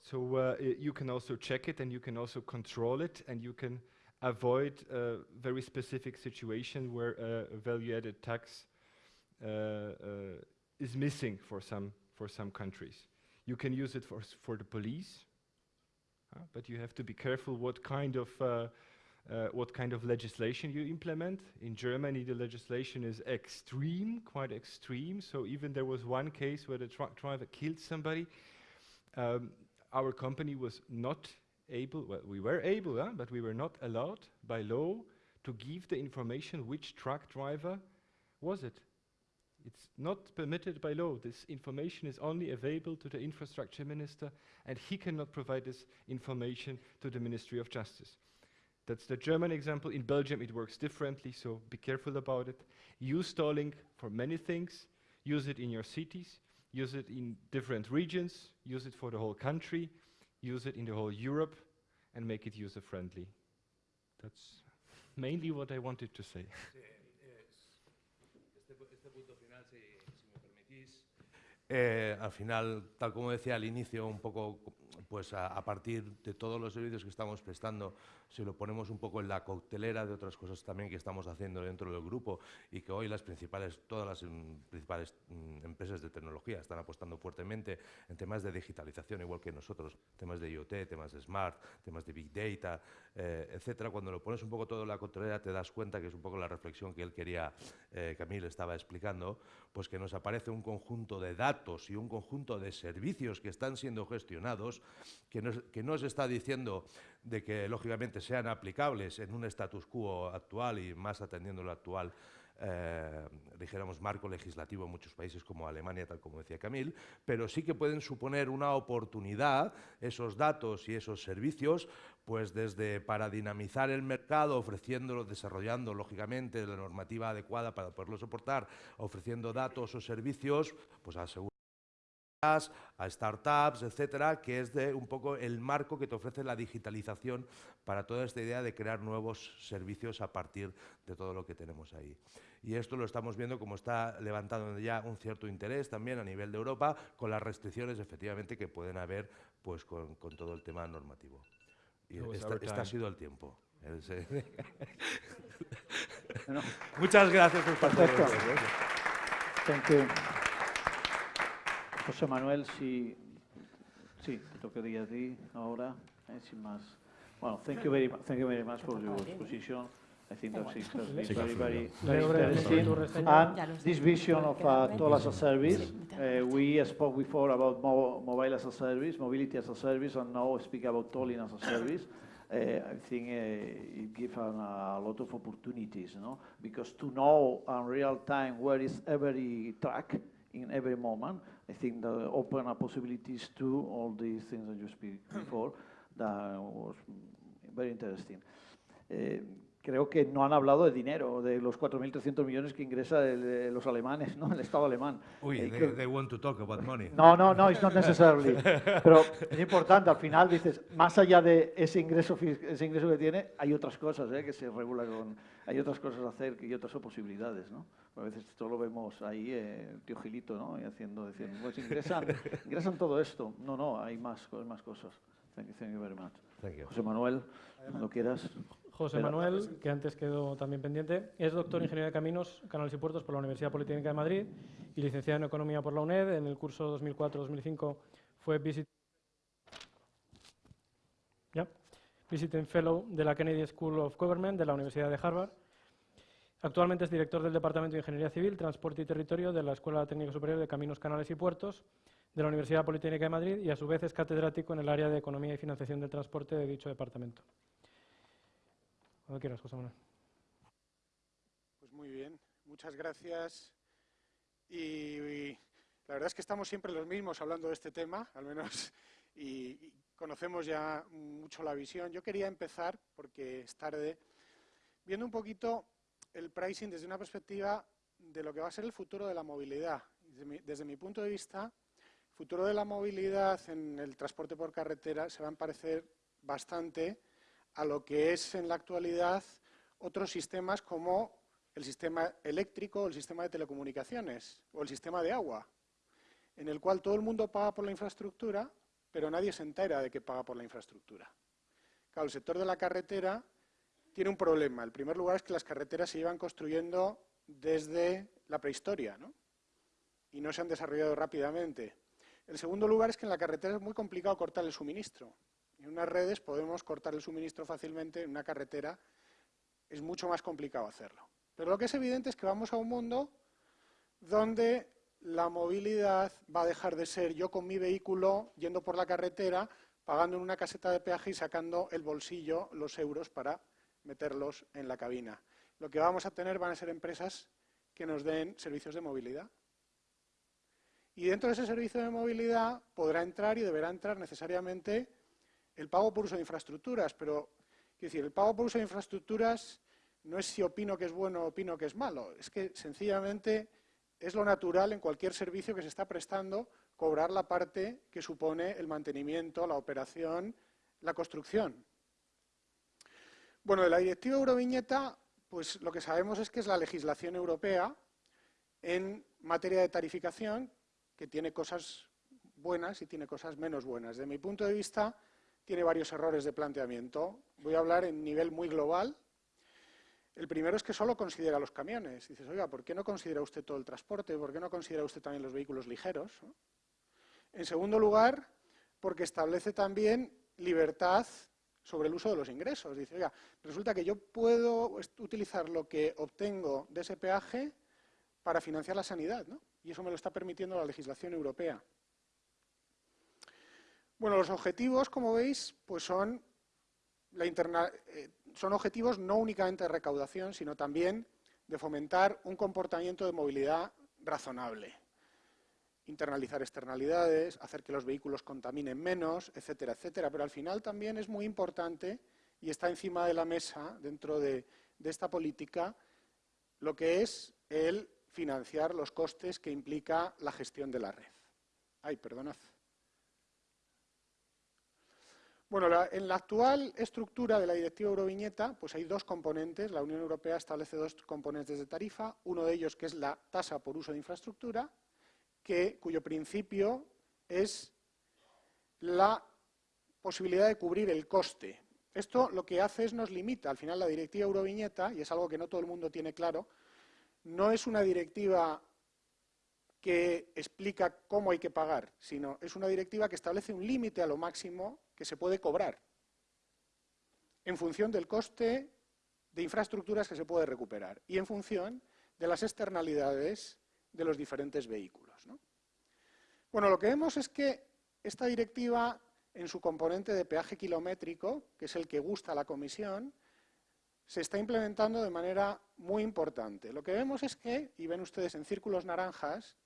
So uh, you can also check it and you can also control it and you can avoid a very specific situation where uh, value-added tax uh, uh, is missing for some, for some countries. You can use it for, for the police, but you have to be careful what kind of uh, what kind of legislation you implement. In Germany, the legislation is extreme, quite extreme. So even there was one case where the truck driver killed somebody. Um, our company was not able, well, we were able, huh, but we were not allowed by law to give the information which truck driver was it. It's not permitted by law. This information is only available to the infrastructure minister, and he cannot provide this information to the Ministry of Justice. That's the German example. In Belgium, it works differently, so be careful about it. Use tolling for many things. Use it in your cities. Use it in different regions. Use it for the whole country. Use it in the whole Europe and make it user-friendly. That's mainly what I wanted to say. Eh, al final, tal como decía al inicio, un poco pues a, partir de todos los servicios que estamos prestando, si lo ponemos un poco en la coctelera de otras cosas también que estamos haciendo dentro del grupo y que hoy las principales, todas las um, principales um, empresas de tecnología están apostando fuertemente en temas de digitalización, igual que nosotros, temas de IoT, temas de Smart, temas de Big Data, eh, etcétera. Cuando lo pones un poco todo en la coctelera te das cuenta que es un poco la reflexión que él quería, eh, Camille estaba explicando, pues que nos aparece un conjunto de datos y un conjunto de servicios que están siendo gestionados que nos, que nos está diciendo de que, lógicamente, sean aplicables en un status quo actual y más atendiendo lo actual, eh, dijéramos, marco legislativo en muchos países como Alemania, tal como decía Camil, pero sí que pueden suponer una oportunidad, esos datos y esos servicios, pues desde para dinamizar el mercado, ofreciéndolo, desarrollando, lógicamente, la normativa adecuada para poderlo soportar, ofreciendo datos o servicios, pues asegurar a startups, etcétera, que es de un poco el marco que te ofrece la digitalización para toda esta idea de crear nuevos servicios a partir de todo lo que tenemos ahí. Y esto lo estamos viendo como está levantando ya un cierto interés también a nivel de Europa con las restricciones efectivamente que pueden haber pues con, con todo el tema normativo. Y esta, este ha sido el tiempo. Muchas gracias por Perfecto. Thank you. José Manuel, si, sí, te tocaría a ti ahora, eh, sin más. Well, thank you very, thank you very much for your exposition. I think that it has very, very, very interesting. And this vision of uh, toll as a service, uh, we spoke before about mo mobile as a service, mobility as a service, and now speak about tolling as a service. Uh, I think uh, it gives a lot of opportunities, you know, Because to know in real time where is every track in every moment, I think that open up possibilities to all these things that you speak before. That was very interesting. Eh, creo que no han hablado de dinero, de los 4.300 millones que ingresa el, de los alemanes, ¿no? el Estado alemán. Uy, eh, they, they, want to talk about money. No, no, no, it's not necessarily. Pero es importante, al final dices, más allá de ese ingreso, ese ingreso que tiene, hay otras cosas ¿eh? que se regulan con, hay otras cosas a hacer y otras posibilidades, ¿no? A veces esto lo vemos ahí, eh, tío Gilito, ¿no? Y haciendo, diciendo, pues ingresan, ingresan todo esto. No, no, hay más, más cosas. Thank you, thank you very much. Thank you. José Manuel, cuando quieras. José Manuel, que antes quedó también pendiente, es doctor en Ingeniería de Caminos, Canales y Puertos por la Universidad Politécnica de Madrid y licenciado en Economía por la UNED. En el curso 2004-2005 fue visit ¿Ya? Visiting Fellow de la Kennedy School of Government de la Universidad de Harvard. Actualmente es director del Departamento de Ingeniería Civil, Transporte y Territorio de la Escuela Técnica Superior de Caminos, Canales y Puertos de la Universidad Politécnica de Madrid y a su vez es catedrático en el área de Economía y Financiación del Transporte de dicho departamento. Cuando quieras, José Manuel. Pues muy bien, muchas gracias. Y, la verdad es que estamos siempre los mismos hablando de este tema, al menos, y, y conocemos ya mucho la visión. Yo quería empezar, porque es tarde, viendo un poquito el pricing desde una perspectiva de lo que va a ser el futuro de la movilidad. Desde mi, desde mi punto de vista, el futuro de la movilidad en el transporte por carretera se va a parecer bastante a lo que es en la actualidad otros sistemas como el sistema eléctrico, el sistema de telecomunicaciones o el sistema de agua, en el cual todo el mundo paga por la infraestructura, pero nadie se entera de que paga por la infraestructura. El sector de la carretera tiene un problema. El primer lugar es que las carreteras se llevan construyendo desde la prehistoria, ¿no? Y no se han desarrollado rápidamente. El segundo lugar es que en la carretera es muy complicado cortar el suministro. En unas redes podemos cortar el suministro fácilmente, en una carretera es mucho más complicado hacerlo. Pero lo que es evidente es que vamos a un mundo donde la movilidad va a dejar de ser yo con mi vehículo yendo por la carretera, pagando en una caseta de peaje y sacando el bolsillo los euros para meterlos en la cabina. Lo que vamos a tener van a ser empresas que nos den servicios de movilidad. Y dentro de ese servicio de movilidad podrá entrar y deberá entrar necesariamente el pago por uso de infraestructuras, pero quiero decir, el pago por uso de infraestructuras no es si opino que es bueno o opino que es malo, es que sencillamente es lo natural en cualquier servicio que se está prestando cobrar la parte que supone el mantenimiento, la operación, la construcción. Bueno, de la directiva Euroviñeta, pues lo que sabemos es que es la legislación europea en materia de tarificación que tiene cosas buenas y tiene cosas menos buenas. De mi punto de vista, tiene varios errores de planteamiento. Voy a hablar en nivel muy global. El primero es que solo considera los camiones. Dices, oiga, ¿por qué no considera usted todo el transporte? ¿Por qué no considera usted también los vehículos ligeros? En segundo lugar, porque establece también libertad sobre el uso de los ingresos. Dice, oiga, resulta que yo puedo utilizar lo que obtengo de ese peaje para financiar la sanidad, ¿no? Y eso me lo está permitiendo la legislación europea. Bueno, los objetivos, como veis, pues son, la eh, son objetivos no únicamente de recaudación, sino también de fomentar un comportamiento de movilidad razonable. Internalizar externalidades, hacer que los vehículos contaminen menos, etcétera, etcétera. Pero al final también es muy importante y está encima de la mesa, dentro de, de esta política, lo que es el financiar los costes que implica la gestión de la red. Ay, perdonad. Bueno, en la actual estructura de la directiva Euroviñeta, pues hay dos componentes. La Unión Europea establece dos componentes de tarifa. Uno de ellos que es la tasa por uso de infraestructura, que, cuyo principio es la posibilidad de cubrir el coste. Esto lo que hace es nos limita. Al final la directiva Euroviñeta, y es algo que no todo el mundo tiene claro, no es una directiva que explica cómo hay que pagar, sino es una directiva que establece un límite a lo máximo que se puede cobrar en función del coste de infraestructuras que se puede recuperar y en función de las externalidades de los diferentes vehículos. Bueno, lo que vemos es que esta directiva, en su componente de peaje kilométrico, que es el que gusta a la Comisión, se está implementando de manera muy importante. Lo que vemos es que, y ven ustedes en círculos naranjas,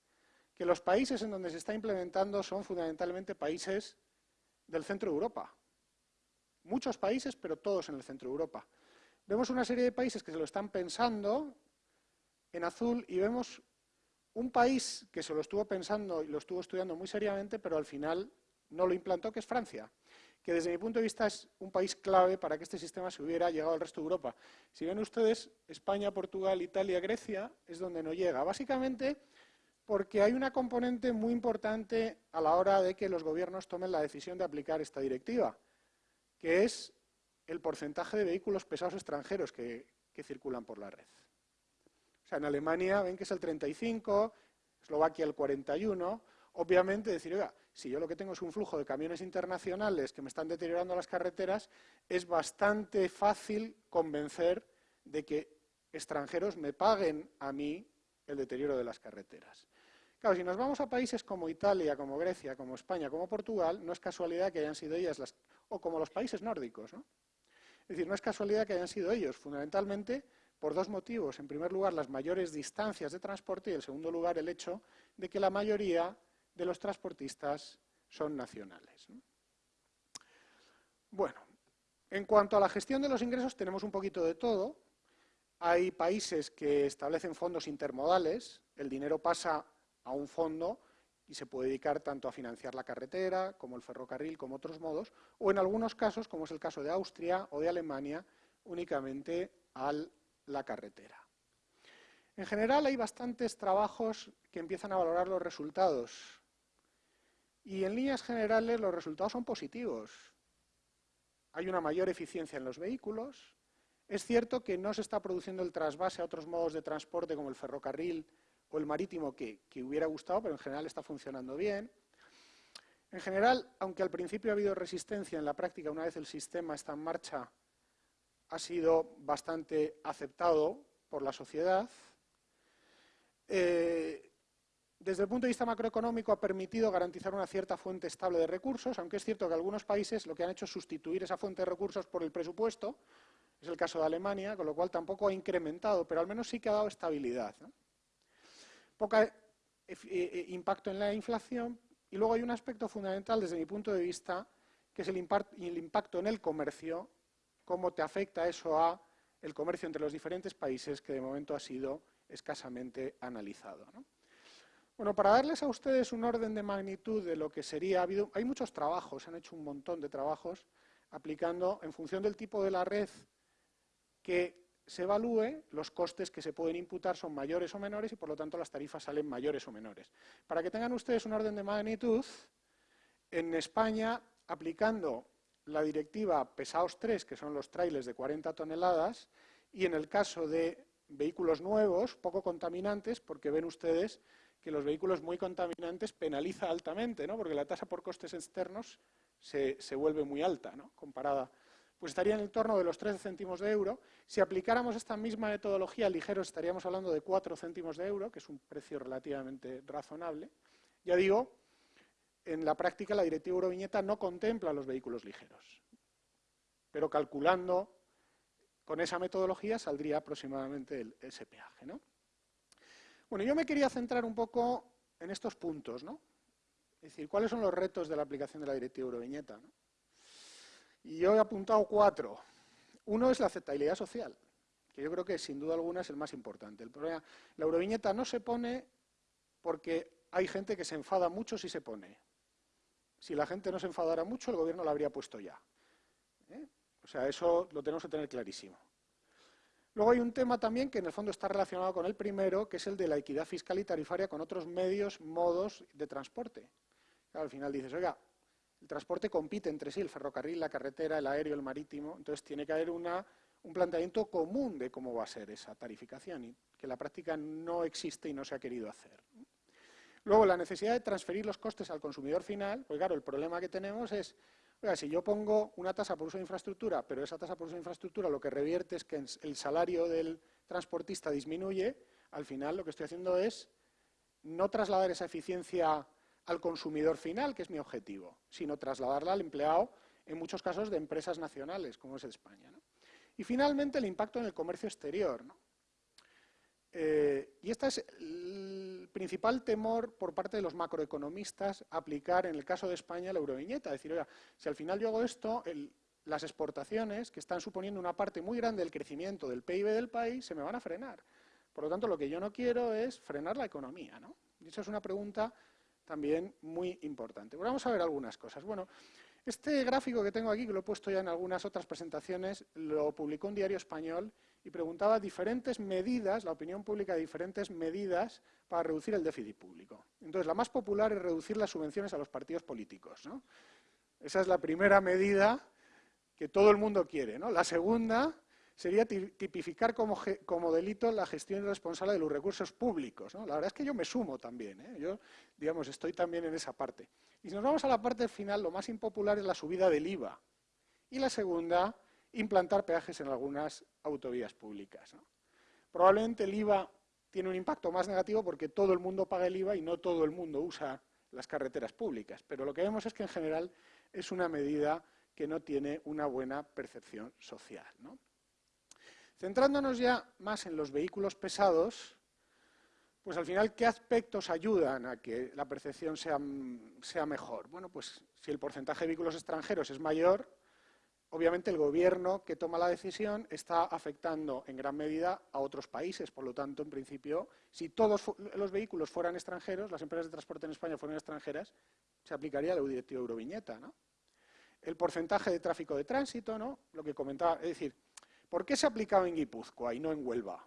que los países en donde se está implementando son fundamentalmente países del centro de Europa. Muchos países, pero todos en el centro de Europa. Vemos una serie de países que se lo están pensando en azul y vemos un país que se lo estuvo pensando y lo estuvo estudiando muy seriamente, pero al final no lo implantó, que es Francia que desde mi punto de vista es un país clave para que este sistema se hubiera llegado al resto de Europa. Si ven ustedes, España, Portugal, Italia, Grecia, es donde no llega. Básicamente porque hay una componente muy importante a la hora de que los gobiernos tomen la decisión de aplicar esta directiva, que es el porcentaje de vehículos pesados extranjeros que, circulan por la red. O sea, en Alemania ven que es el 35, Eslovaquia el 41, obviamente decir, oiga, si yo lo que tengo es un flujo de camiones internacionales que me están deteriorando las carreteras, es bastante fácil convencer de que extranjeros me paguen a mí el deterioro de las carreteras. Claro, si nos vamos a países como Italia, como Grecia, como España, como Portugal, no es casualidad que hayan sido ellas las... o como los países nórdicos, ¿no? Es decir, no es casualidad que hayan sido ellos, fundamentalmente por dos motivos. En primer lugar, las mayores distancias de transporte y, en segundo lugar, el hecho de que la mayoría de los transportistas son nacionales. Bueno, en cuanto a la gestión de los ingresos tenemos un poquito de todo. Hay países que establecen fondos intermodales, el dinero pasa a un fondo y se puede dedicar tanto a financiar la carretera, como el ferrocarril, como otros modos, o en algunos casos, como es el caso de Austria o de Alemania, únicamente a la carretera. En general hay bastantes trabajos que empiezan a valorar los resultados y en líneas generales los resultados son positivos. Hay una mayor eficiencia en los vehículos. Es cierto que no se está produciendo el trasvase a otros modos de transporte como el ferrocarril o el marítimo que, hubiera gustado, pero en general está funcionando bien. En general, aunque al principio ha habido resistencia, en la práctica, una vez el sistema está en marcha, ha sido bastante aceptado por la sociedad. Eh, desde el punto de vista macroeconómico ha permitido garantizar una cierta fuente estable de recursos, aunque es cierto que algunos países lo que han hecho es sustituir esa fuente de recursos por el presupuesto, es el caso de Alemania, con lo cual tampoco ha incrementado, pero al menos sí que ha dado estabilidad. Poca eh, eh, impacto en la inflación y luego hay un aspecto fundamental desde mi punto de vista, que es el, impacto en el comercio, cómo te afecta eso a el comercio entre los diferentes países que de momento ha sido escasamente analizado. Bueno, para darles a ustedes un orden de magnitud de lo que sería, habido, hay muchos trabajos, se han hecho un montón de trabajos aplicando, en función del tipo de la red, que se evalúe, los costes que se pueden imputar son mayores o menores y por lo tanto las tarifas salen mayores o menores. Para que tengan ustedes un orden de magnitud, en España, aplicando la directiva Pesados 3, que son los trailers de 40 toneladas, y en el caso de vehículos nuevos, poco contaminantes, porque ven ustedes que los vehículos muy contaminantes penaliza altamente, ¿no? porque la tasa por costes externos se, vuelve muy alta, ¿no? comparada, pues estaría en el torno de los 13 céntimos de euro. Si aplicáramos esta misma metodología ligeros, estaríamos hablando de 4 céntimos de euro, que es un precio relativamente razonable. Ya digo, en la práctica la directiva Euroviñeta no contempla los vehículos ligeros, pero calculando con esa metodología saldría aproximadamente el, ese peaje. ¿no? Bueno, yo me quería centrar un poco en estos puntos, ¿no? Es decir, ¿cuáles son los retos de la aplicación de la directiva Euroviñeta? Y yo he apuntado cuatro. Uno es la aceptabilidad social, que yo creo que sin duda alguna es el más importante. El problema, la Euroviñeta no se pone porque hay gente que se enfada mucho si se pone. Si la gente no se enfadara mucho, el gobierno la habría puesto ya. ¿eh? O sea, eso lo tenemos que tener clarísimo. Luego hay un tema también que en el fondo está relacionado con el primero, que es el de la equidad fiscal y tarifaria con otros medios, modos de transporte. al final dices, oiga, el transporte compite entre sí, el ferrocarril, la carretera, el aéreo, el marítimo, entonces tiene que haber una, un planteamiento común de cómo va a ser esa tarificación, y que en la práctica no existe y no se ha querido hacer. Luego, la necesidad de transferir los costes al consumidor final, pues claro, el problema que tenemos es, oiga, si yo pongo una tasa por uso de infraestructura, pero esa tasa por uso de infraestructura lo que revierte es que el salario del transportista disminuye, al final lo que estoy haciendo es no trasladar esa eficiencia al consumidor final, que es mi objetivo, sino trasladarla al empleado, en muchos casos de empresas nacionales, como es España. Y finalmente el impacto en el comercio exterior. Eh, y este es el principal temor por parte de los macroeconomistas aplicar en el caso de España la euroviñeta. Decir, oiga, si al final yo hago esto, las exportaciones, que están suponiendo una parte muy grande del crecimiento del PIB del país, se me van a frenar. Por lo tanto, lo que yo no quiero es frenar la economía. ¿no? Y esa es una pregunta también muy importante. vamos a ver algunas cosas. Bueno, este gráfico que tengo aquí, que lo he puesto ya en algunas otras presentaciones, lo publicó un diario español y preguntaba diferentes medidas, la opinión pública de diferentes medidas para reducir el déficit público. Entonces, la más popular es reducir las subvenciones a los partidos políticos. Esa es la primera medida que todo el mundo quiere. ¿no? La segunda sería tipificar como, delito la gestión irresponsable de los recursos públicos. La verdad es que yo me sumo también. ¿eh? Yo, digamos, estoy también en esa parte. Y si nos vamos a la parte final, lo más impopular es la subida del IVA. Y la segunda implantar peajes en algunas autovías públicas. Probablemente el IVA tiene un impacto más negativo porque todo el mundo paga el IVA y no todo el mundo usa las carreteras públicas. Pero lo que vemos es que en general es una medida que no tiene una buena percepción social. Centrándonos ya más en los vehículos pesados, pues al final, ¿qué aspectos ayudan a que la percepción sea, sea mejor? Bueno, pues si el porcentaje de vehículos extranjeros es mayor, obviamente el gobierno que toma la decisión está afectando en gran medida a otros países. Por lo tanto, en principio, si todos los vehículos fueran extranjeros, las empresas de transporte en España fueran extranjeras, se aplicaría la directiva Euroviñeta. ¿no? El porcentaje de tráfico de tránsito, ¿no? lo que comentaba, es decir, ¿por qué se ha aplicado en Guipúzcoa y no en Huelva?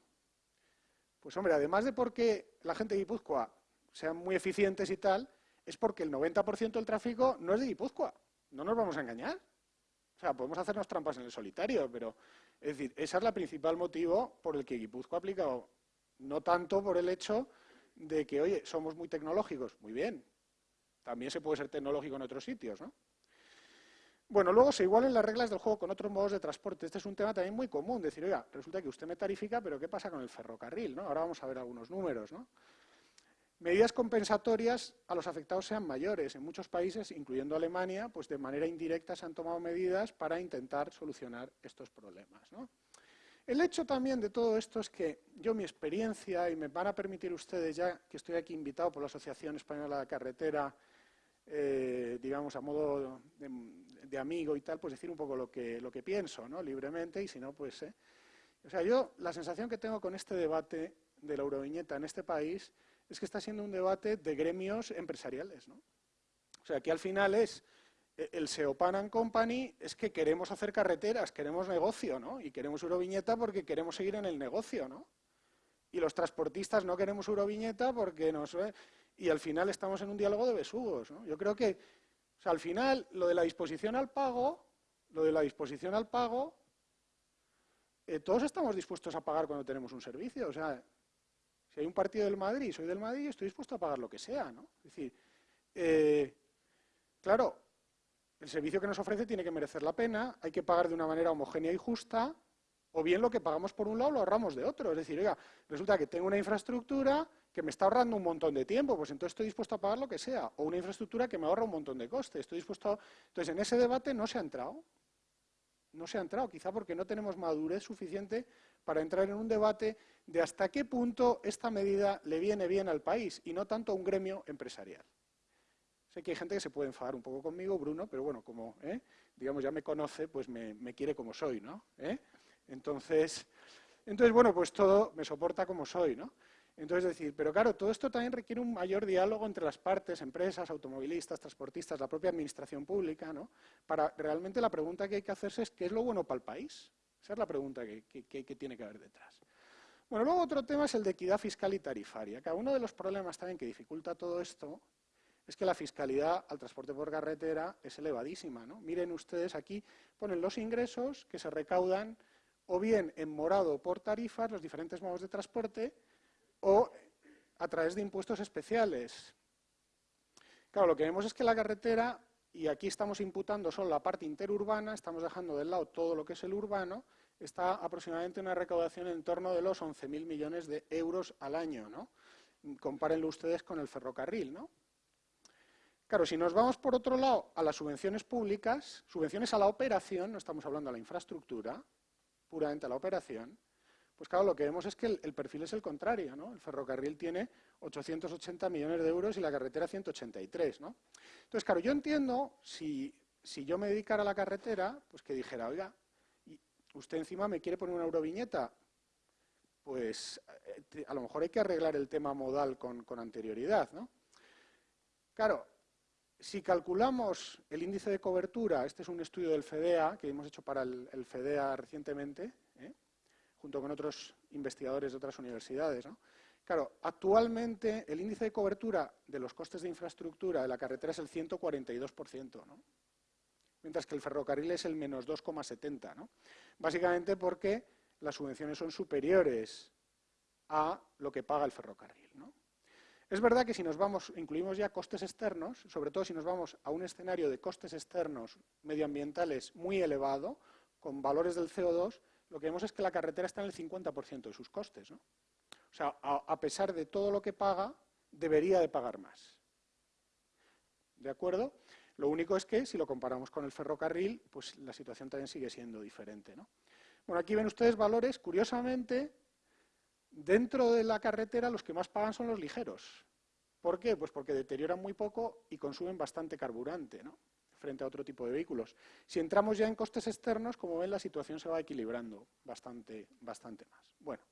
Pues hombre, además de porque la gente de Guipúzcoa sean muy eficientes y tal, es porque el 90% del tráfico no es de Guipúzcoa. No nos vamos a engañar. O sea, podemos hacernos trampas en el solitario, pero es decir, ese es el principal motivo por el que Guipúzcoa ha aplicado, no tanto por el hecho de que, oye, somos muy tecnológicos, muy bien, también se puede ser tecnológico en otros sitios, ¿no? Bueno, luego se igualen las reglas del juego con otros modos de transporte. Este es un tema también muy común, decir, oiga, resulta que usted me tarifica, pero ¿qué pasa con el ferrocarril? ¿no? Ahora vamos a ver algunos números, ¿no? medidas compensatorias a los afectados sean mayores. En muchos países, incluyendo Alemania, pues de manera indirecta se han tomado medidas para intentar solucionar estos problemas. El hecho también de todo esto es que yo mi experiencia, y me van a permitir ustedes ya que estoy aquí invitado por la Asociación Española de Carretera, eh, digamos a modo amigo y tal, pues decir un poco lo que, lo que pienso, ¿no? libremente, y si no, pues... Eh. O sea, yo la sensación que tengo con este debate de la euroviñeta en este país es que está siendo un debate de gremios empresariales. ¿no? O sea, que al final es e, el Seopan and Company es que queremos hacer carreteras, queremos negocio, ¿no? Y queremos Euroviñeta porque queremos seguir en el negocio, ¿no? Y los transportistas no queremos Euroviñeta porque nos... Y al final estamos en un diálogo de besugos, ¿no? Yo creo que, al final, lo de la disposición al pago, lo de la disposición al pago, eh, todos estamos dispuestos a pagar cuando tenemos un servicio, o sea, si hay un partido del Madrid, soy del Madrid, estoy dispuesto a pagar lo que sea, ¿no? Es decir, eh, claro, el servicio que nos ofrece tiene que merecer la pena, hay que pagar de una manera homogénea y justa, o bien lo que pagamos por un lado lo ahorramos de otro. Es decir, oiga, resulta que tengo una infraestructura que me está ahorrando un montón de tiempo, pues entonces estoy dispuesto a pagar lo que sea, o una infraestructura que me ahorra un montón de costes, estoy dispuesto a... Entonces, en ese debate no se ha entrado, no se ha entrado, quizá porque no tenemos madurez suficiente para entrar en un debate de hasta qué punto esta medida le viene bien al país y no tanto a un gremio empresarial. Sé que hay gente que se puede enfadar un poco conmigo, Bruno, pero bueno, como ¿eh? digamos ya me conoce, pues me, quiere como soy, ¿no? ¿Eh? Entonces, entonces, bueno, pues todo me soporta como soy, ¿no? Entonces, decir, pero claro, todo esto también requiere un mayor diálogo entre las partes, empresas, automovilistas, transportistas, la propia administración pública, ¿no? Para realmente la pregunta que hay que hacerse es ¿qué es lo bueno para el país? Esa es la pregunta que, tiene que haber detrás. Bueno, luego otro tema es el de equidad fiscal y tarifaria. Que uno de los problemas también que dificulta todo esto es que la fiscalidad al transporte por carretera es elevadísima. ¿no? Miren ustedes aquí, ponen los ingresos que se recaudan o bien en morado por tarifas, los diferentes modos de transporte, o a través de impuestos especiales. Claro, lo que vemos es que la carretera, y aquí estamos imputando solo la parte interurbana, estamos dejando de lado todo lo que es el urbano, está aproximadamente una recaudación en torno de los 11.000 millones de euros al año, ¿no? Compárenlo ustedes con el ferrocarril, ¿no? Claro, si nos vamos por otro lado a las subvenciones públicas, subvenciones a la operación, no estamos hablando de la infraestructura, puramente a la operación, pues claro, lo que vemos es que el, perfil es el contrario, ¿no? El ferrocarril tiene 880 millones de euros y la carretera 183, ¿no? Entonces, claro, yo entiendo, si, si yo me dedicara a la carretera, pues que dijera, oiga, usted encima me quiere poner una euroviñeta, pues eh, a lo mejor hay que arreglar el tema modal con, con anterioridad, ¿no? Claro, si calculamos el índice de cobertura, este es un estudio del FEDEA, que hemos hecho para el, FEDEA recientemente. Junto con otros investigadores de otras universidades. Claro, actualmente el índice de cobertura de los costes de infraestructura de la carretera es el 142%, mientras que el ferrocarril es el menos 2,70%. Básicamente porque las subvenciones son superiores a lo que paga el ferrocarril. Es verdad que si nos vamos, incluimos ya costes externos, sobre todo si nos vamos a un escenario de costes externos medioambientales muy elevado, con valores del CO2, lo que vemos es que la carretera está en el 50% de sus costes. O sea, a, pesar de todo lo que paga, debería de pagar más. ¿De acuerdo? Lo único es que, si lo comparamos con el ferrocarril, pues la situación también sigue siendo diferente. Bueno, aquí ven ustedes valores, curiosamente, Dentro de la carretera los que más pagan son los ligeros. ¿Por qué? Pues porque deterioran muy poco y consumen bastante carburante, ¿no? Frente a otro tipo de vehículos. Si entramos ya en costes externos, como ven, la situación se va equilibrando bastante, bastante más. Bueno,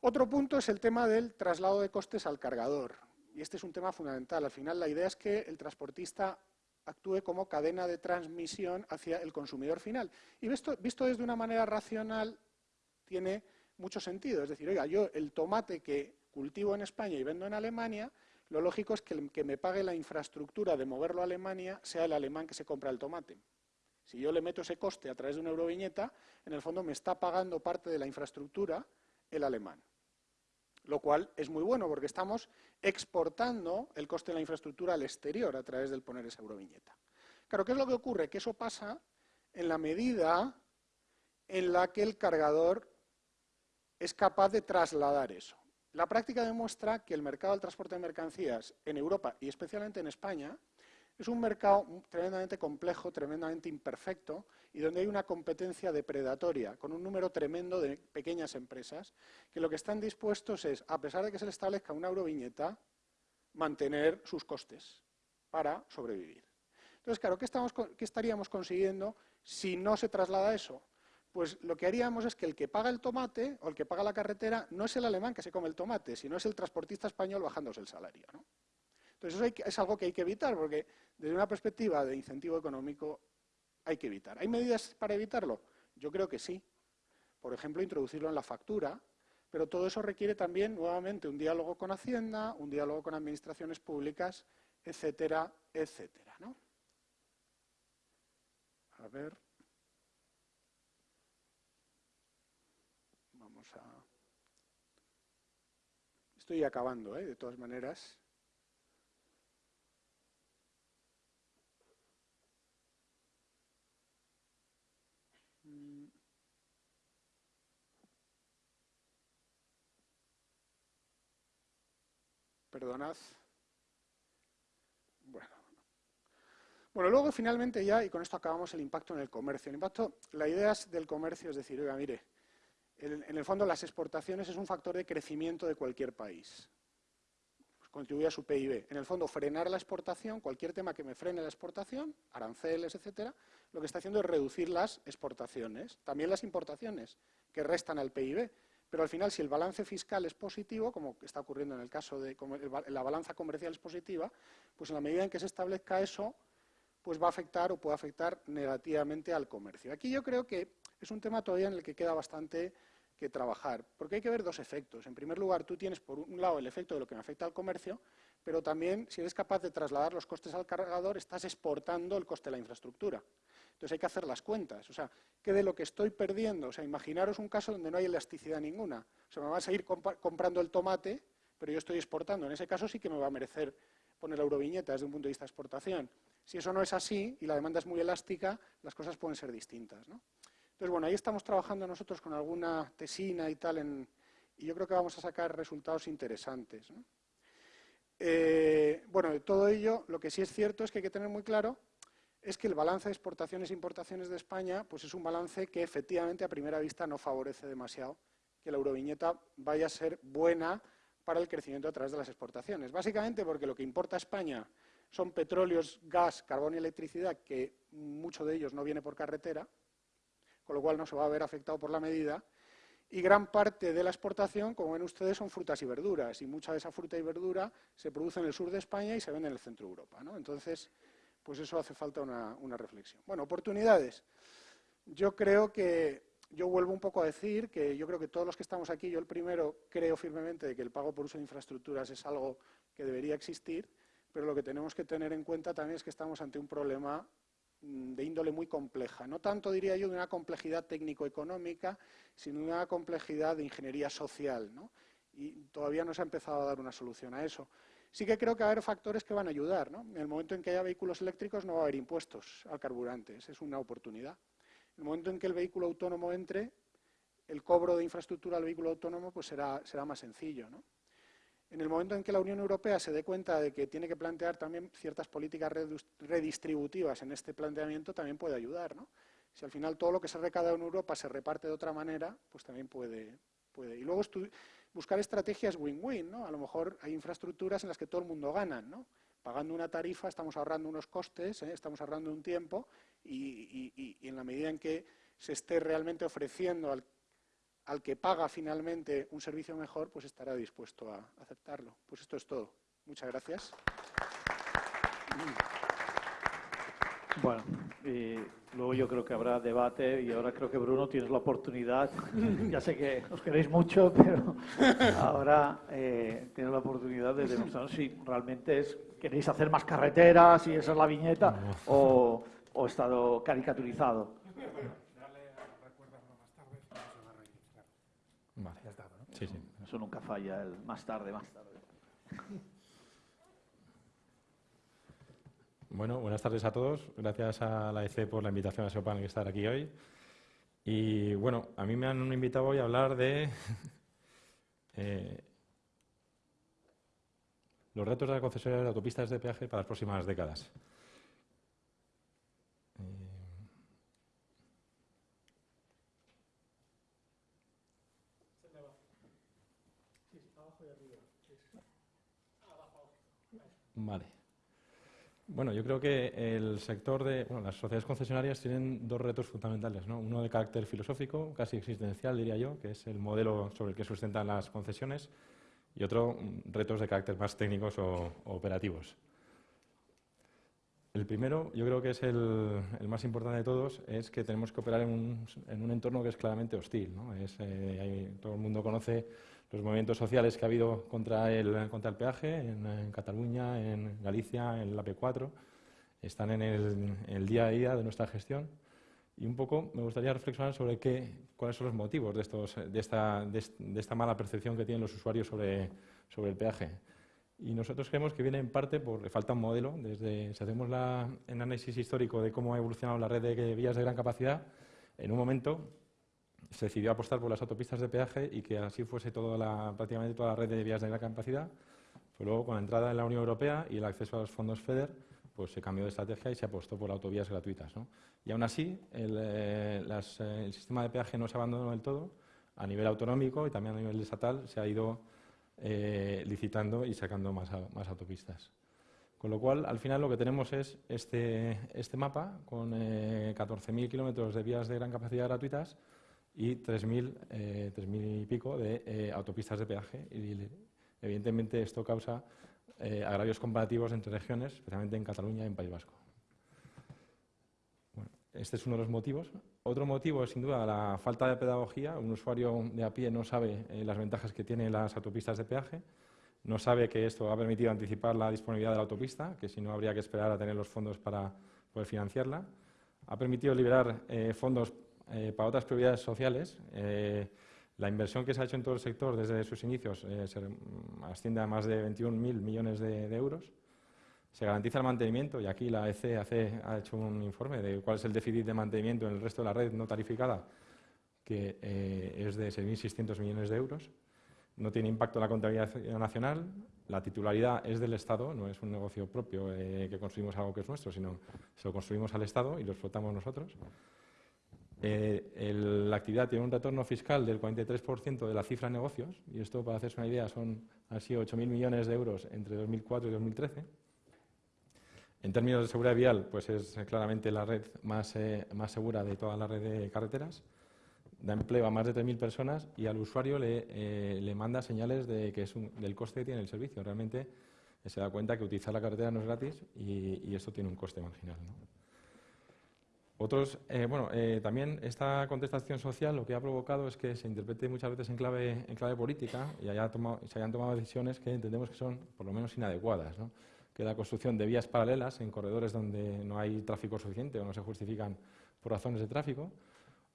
otro punto es el tema del traslado de costes al cargador. Y este es un tema fundamental. Al final, la idea es que el transportista actúe como cadena de transmisión hacia el consumidor final. Y visto, visto desde una manera racional, tiene mucho sentido. Es decir, oiga, yo el tomate que cultivo en España y vendo en Alemania, lo lógico es que el que me pague la infraestructura de moverlo a Alemania sea el alemán que se compra el tomate. Si yo le meto ese coste a través de una euroviñeta, en el fondo me está pagando parte de la infraestructura el alemán. Lo cual es muy bueno porque estamos exportando el coste de la infraestructura al exterior a través del poner esa euroviñeta. Claro, ¿qué es lo que ocurre? Que eso pasa en la medida en la que el cargador es capaz de trasladar eso. La práctica demuestra que el mercado del transporte de mercancías en Europa y especialmente en España es un mercado tremendamente complejo, tremendamente imperfecto y donde hay una competencia depredatoria con un número tremendo de pequeñas empresas que lo que están dispuestos es, a pesar de que se les establezca una euroviñeta, mantener sus costes para sobrevivir. Entonces, claro, ¿qué, ¿qué estaríamos consiguiendo si no se traslada eso? Pues lo que haríamos es que el que paga el tomate o el que paga la carretera no es el alemán que se come el tomate, sino es el transportista español bajándose el salario. Entonces eso es algo que hay que evitar, porque desde una perspectiva de incentivo económico hay que evitar. ¿Hay medidas para evitarlo? Yo creo que sí. Por ejemplo, introducirlo en la factura, pero todo eso requiere también, nuevamente, un diálogo con Hacienda, un diálogo con administraciones públicas, etcétera, etcétera. ¿no? A ver. Vamos a... Estoy acabando, ¿eh? de todas maneras. Mm. Perdonad. Bueno. Bueno, luego finalmente ya, y con esto acabamos el impacto en el comercio. El impacto, la idea del comercio es decir, oiga, mire, en el fondo las exportaciones es un factor de crecimiento de cualquier país. Pues contribuye a su PIB. En el fondo, frenar la exportación, cualquier tema que me frene la exportación, aranceles, etcétera, lo que está haciendo es reducir las exportaciones, también las importaciones, que restan al PIB. Pero al final, si el balance fiscal es positivo, como está ocurriendo en el caso de la balanza comercial es positiva, pues en la medida en que se establezca eso, pues va a afectar o puede afectar negativamente al comercio. Aquí yo creo que es un tema todavía en el que queda bastante que trabajar, porque hay que ver dos efectos. En primer lugar, tú tienes por un lado el efecto de lo que me afecta al comercio, pero también si eres capaz de trasladar los costes al cargador, estás exportando el coste de la infraestructura. Entonces hay que hacer las cuentas. O sea, ¿qué de lo que estoy perdiendo? O sea, imaginaros un caso donde no hay elasticidad ninguna. O sea, me vas a ir comprando el tomate, pero yo estoy exportando. En ese caso sí que me va a merecer poner la euroviñeta desde un punto de vista de exportación. Si eso no es así y la demanda es muy elástica, las cosas pueden ser distintas. Entonces, bueno, ahí estamos trabajando nosotros con alguna tesina y tal, y yo creo que vamos a sacar resultados interesantes. Eh, bueno, de todo ello, lo que sí es cierto es que hay que tener muy claro es que el balance de exportaciones e importaciones de España pues es un balance que efectivamente a primera vista no favorece demasiado que la euroviñeta vaya a ser buena para el crecimiento a través de las exportaciones. Básicamente porque lo que importa a España son petróleos, gas, carbón y electricidad, que mucho de ellos no viene por carretera, con lo cual no se va a ver afectado por la medida, y gran parte de la exportación, como ven ustedes, son frutas y verduras, y mucha de esa fruta y verdura se produce en el sur de España y se vende en el centro de Europa. ¿no? Entonces, pues eso hace falta una, reflexión. Bueno, oportunidades. Yo creo que, yo vuelvo un poco a decir que yo creo que todos los que estamos aquí, yo el primero creo firmemente de que el pago por uso de infraestructuras es algo que debería existir, pero lo que tenemos que tener en cuenta también es que estamos ante un problema de índole muy compleja. No tanto, diría yo, de una complejidad técnico-económica, sino de una complejidad de ingeniería social. ¿no? Y todavía no se ha empezado a dar una solución a eso. Sí que creo que va a haber factores que van a ayudar. ¿no? En el momento en que haya vehículos eléctricos no va a haber impuestos al carburante, esa es una oportunidad. En el momento en que el vehículo autónomo entre, el cobro de infraestructura al vehículo autónomo pues será, será más sencillo. ¿no? En el momento en que la Unión Europea se dé cuenta de que tiene que plantear también ciertas políticas redistributivas en este planteamiento, también puede ayudar. ¿no? Si al final todo lo que se recauda en Europa se reparte de otra manera, pues también puede. puede. Y luego buscar estrategias win-win, ¿no? A lo mejor hay infraestructuras en las que todo el mundo gana, ¿no? Pagando una tarifa estamos ahorrando unos costes, ¿eh? estamos ahorrando un tiempo y, en la medida en que se esté realmente ofreciendo al, al, que paga finalmente un servicio mejor, pues estará dispuesto a aceptarlo. Pues esto es todo. Muchas gracias. Bueno, y luego yo creo que habrá debate y ahora creo que Bruno tienes la oportunidad. ya sé que os queréis mucho, pero ahora eh, tienes la oportunidad de demostrar si realmente es, queréis hacer más carreteras y esa es la viñeta o, o estado caricaturizado. Vale, ya está, ¿no? Sí, sí. Eso nunca falla, el más tarde, más tarde. Bueno, buenas tardes a todos. Gracias a la EC por la invitación a SEOPAN que estar aquí hoy. Y bueno, a mí me han invitado hoy a hablar de eh, los retos de la concesionaria de autopistas de peaje para las próximas décadas. Vale. Bueno, yo creo que el sector de las sociedades concesionarias tienen dos retos fundamentales. ¿no? Uno de carácter filosófico, casi existencial, diría yo, que es el modelo sobre el que sustentan las concesiones, y otro, mm, retos de carácter más técnicos o, operativos. El primero, yo creo que es el, más importante de todos, es que tenemos que operar en un, entorno que es claramente hostil. Eh, todo el mundo conoce los movimientos sociales que ha habido contra el, contra el peaje en, Cataluña, en Galicia, en la P4. Están en el día a día de nuestra gestión y un poco me gustaría reflexionar sobre qué, cuáles son los motivos de, estos, de, esta, de, esta, mala percepción que tienen los usuarios sobre, sobre, el peaje. Y nosotros creemos que viene en parte por falta un modelo. Desde, si hacemos el análisis histórico de cómo ha evolucionado la red de vías de gran capacidad, en un momento se decidió apostar por las autopistas de peaje y que así fuese toda la, prácticamente toda la red de vías de gran capacidad. Pero luego, con la entrada en la Unión Europea y el acceso a los fondos FEDER, pues se cambió de estrategia y se apostó por autovías gratuitas. Y aún así, eh, eh, el, sistema de peaje no se abandonó del todo. A nivel autonómico y también a nivel estatal se ha ido eh, licitando y sacando más, más, autopistas. Con lo cual, al final lo que tenemos es este, este mapa con 14.000 kilómetros de vías de gran capacidad gratuitas y 3.000 y pico de autopistas de peaje. Y, evidentemente, esto causa eh, agravios comparativos entre regiones, especialmente en Cataluña y en País Vasco. este es uno de los motivos. Otro motivo es, sin duda, la falta de pedagogía. Un usuario de a pie no sabe eh, las ventajas que tienen las autopistas de peaje, no sabe que esto ha permitido anticipar la disponibilidad de la autopista, que si no habría que esperar a tener los fondos para poder financiarla. Ha permitido liberar eh, para otras prioridades sociales. La inversión que se ha hecho en todo el sector desde sus inicios eh, se asciende a más de 21.000 millones de, euros. Se garantiza el mantenimiento y aquí la EC ha hecho un informe de cuál es el déficit de mantenimiento en el resto de la red no tarificada, que eh, es de 6.600 millones de euros. No tiene impacto en la contabilidad nacional. La titularidad es del Estado, no es un negocio propio eh, que construimos algo que es nuestro, sino se lo construimos al Estado y lo explotamos nosotros. Eh, la actividad tiene un retorno fiscal del 43% de la cifra de negocios, y esto, para hacerse una idea, son, han sido 8.000 millones de euros entre 2004 y 2013. En términos de seguridad vial, pues es claramente la red más, eh, más segura de toda la red de carreteras. Da empleo a más de 3.000 personas y al usuario le, eh, le manda señales de que es del coste que tiene el servicio. Realmente se da cuenta que utilizar la carretera no es gratis y, y esto tiene un coste marginal. ¿no? Otros, eh, bueno, eh, también esta contestación social lo que ha provocado es que se interprete muchas veces en clave, en clave política y haya se hayan tomado decisiones que entendemos que son por lo menos inadecuadas. ¿no? Que la construcción de vías paralelas en corredores donde no hay tráfico suficiente o no se justifican por razones de tráfico,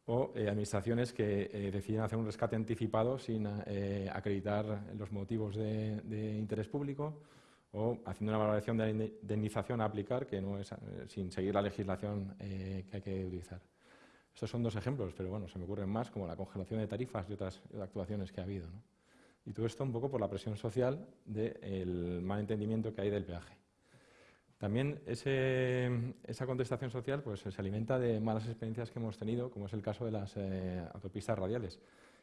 o eh, administraciones que deciden hacer un rescate anticipado sin acreditar los motivos de interés público o haciendo una valoración de la indemnización a aplicar que no es eh, sin seguir la legislación eh, que hay que utilizar. Estos son dos ejemplos, pero bueno, se me ocurren más, como la congelación de tarifas y otras actuaciones que ha habido. Y todo esto un poco por la presión social del mal entendimiento que hay del peaje. También esa contestación social pues, se alimenta de malas experiencias que hemos tenido, como es el caso de las eh, autopistas radiales.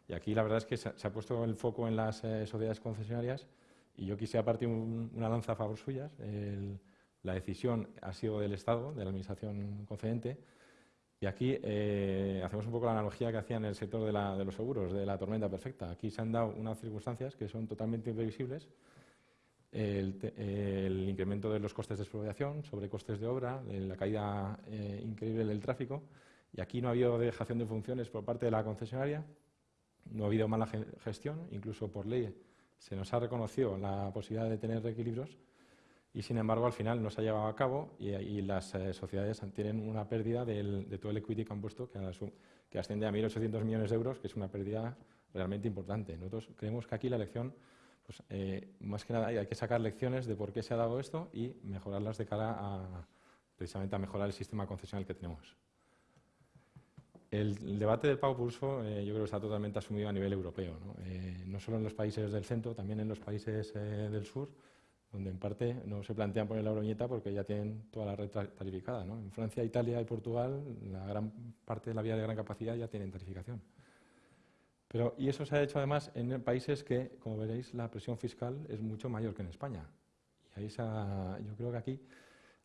Y aquí la verdad es que se, ha puesto el foco en las sociedades concesionarias y yo quisiera partir una lanza a favor suyas. la decisión ha sido del Estado, de la Administración concedente, y aquí eh, hacemos un poco la analogía que hacía en el sector de, los seguros, de la tormenta perfecta. Aquí se han dado unas circunstancias que son totalmente imprevisibles. El, incremento de los costes de expropiación, sobre costes de obra, la caída eh, increíble del tráfico. Y aquí no ha habido dejación de funciones por parte de la concesionaria, no ha habido mala gestión, incluso por ley se nos ha reconocido la posibilidad de tener reequilibrios y, sin embargo, al final no se ha llevado a cabo y, las eh, sociedades tienen una pérdida de todo el equity que han puesto, que, asciende a 1.800 millones de euros, que es una pérdida realmente importante. Nosotros creemos que aquí la lección, pues, eh, más que nada, hay que sacar lecciones de por qué se ha dado esto y mejorarlas de cara a, precisamente a mejorar el sistema concesional que tenemos. El, debate del pago por uso eh, yo creo que está totalmente asumido a nivel europeo, ¿no? Eh, solo en los países del centro, también en los países eh, del sur, donde en parte no se plantean poner la euroñeta porque ya tienen toda la red tarificada. En Francia, Italia y Portugal, la gran parte de la vía de gran capacidad ya tienen tarificación. Pero, y eso se ha hecho además en países que, como veréis, la presión fiscal es mucho mayor que en España. Y ahí yo creo que aquí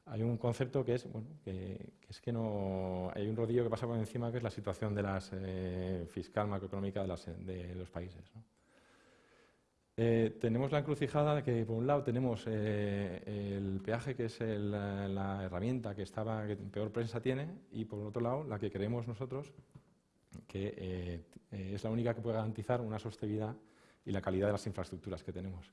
hay un concepto que es, bueno, que, es que no hay un rodillo que pasa por encima que es la situación de la eh, fiscal macroeconómica de, los países. Eh, tenemos la encrucijada que, por un lado, tenemos eh, el peaje, que es la herramienta que, estaba, que peor prensa tiene, y por otro lado, la que creemos nosotros, que es la única que puede garantizar una sostenibilidad y la calidad de las infraestructuras que tenemos.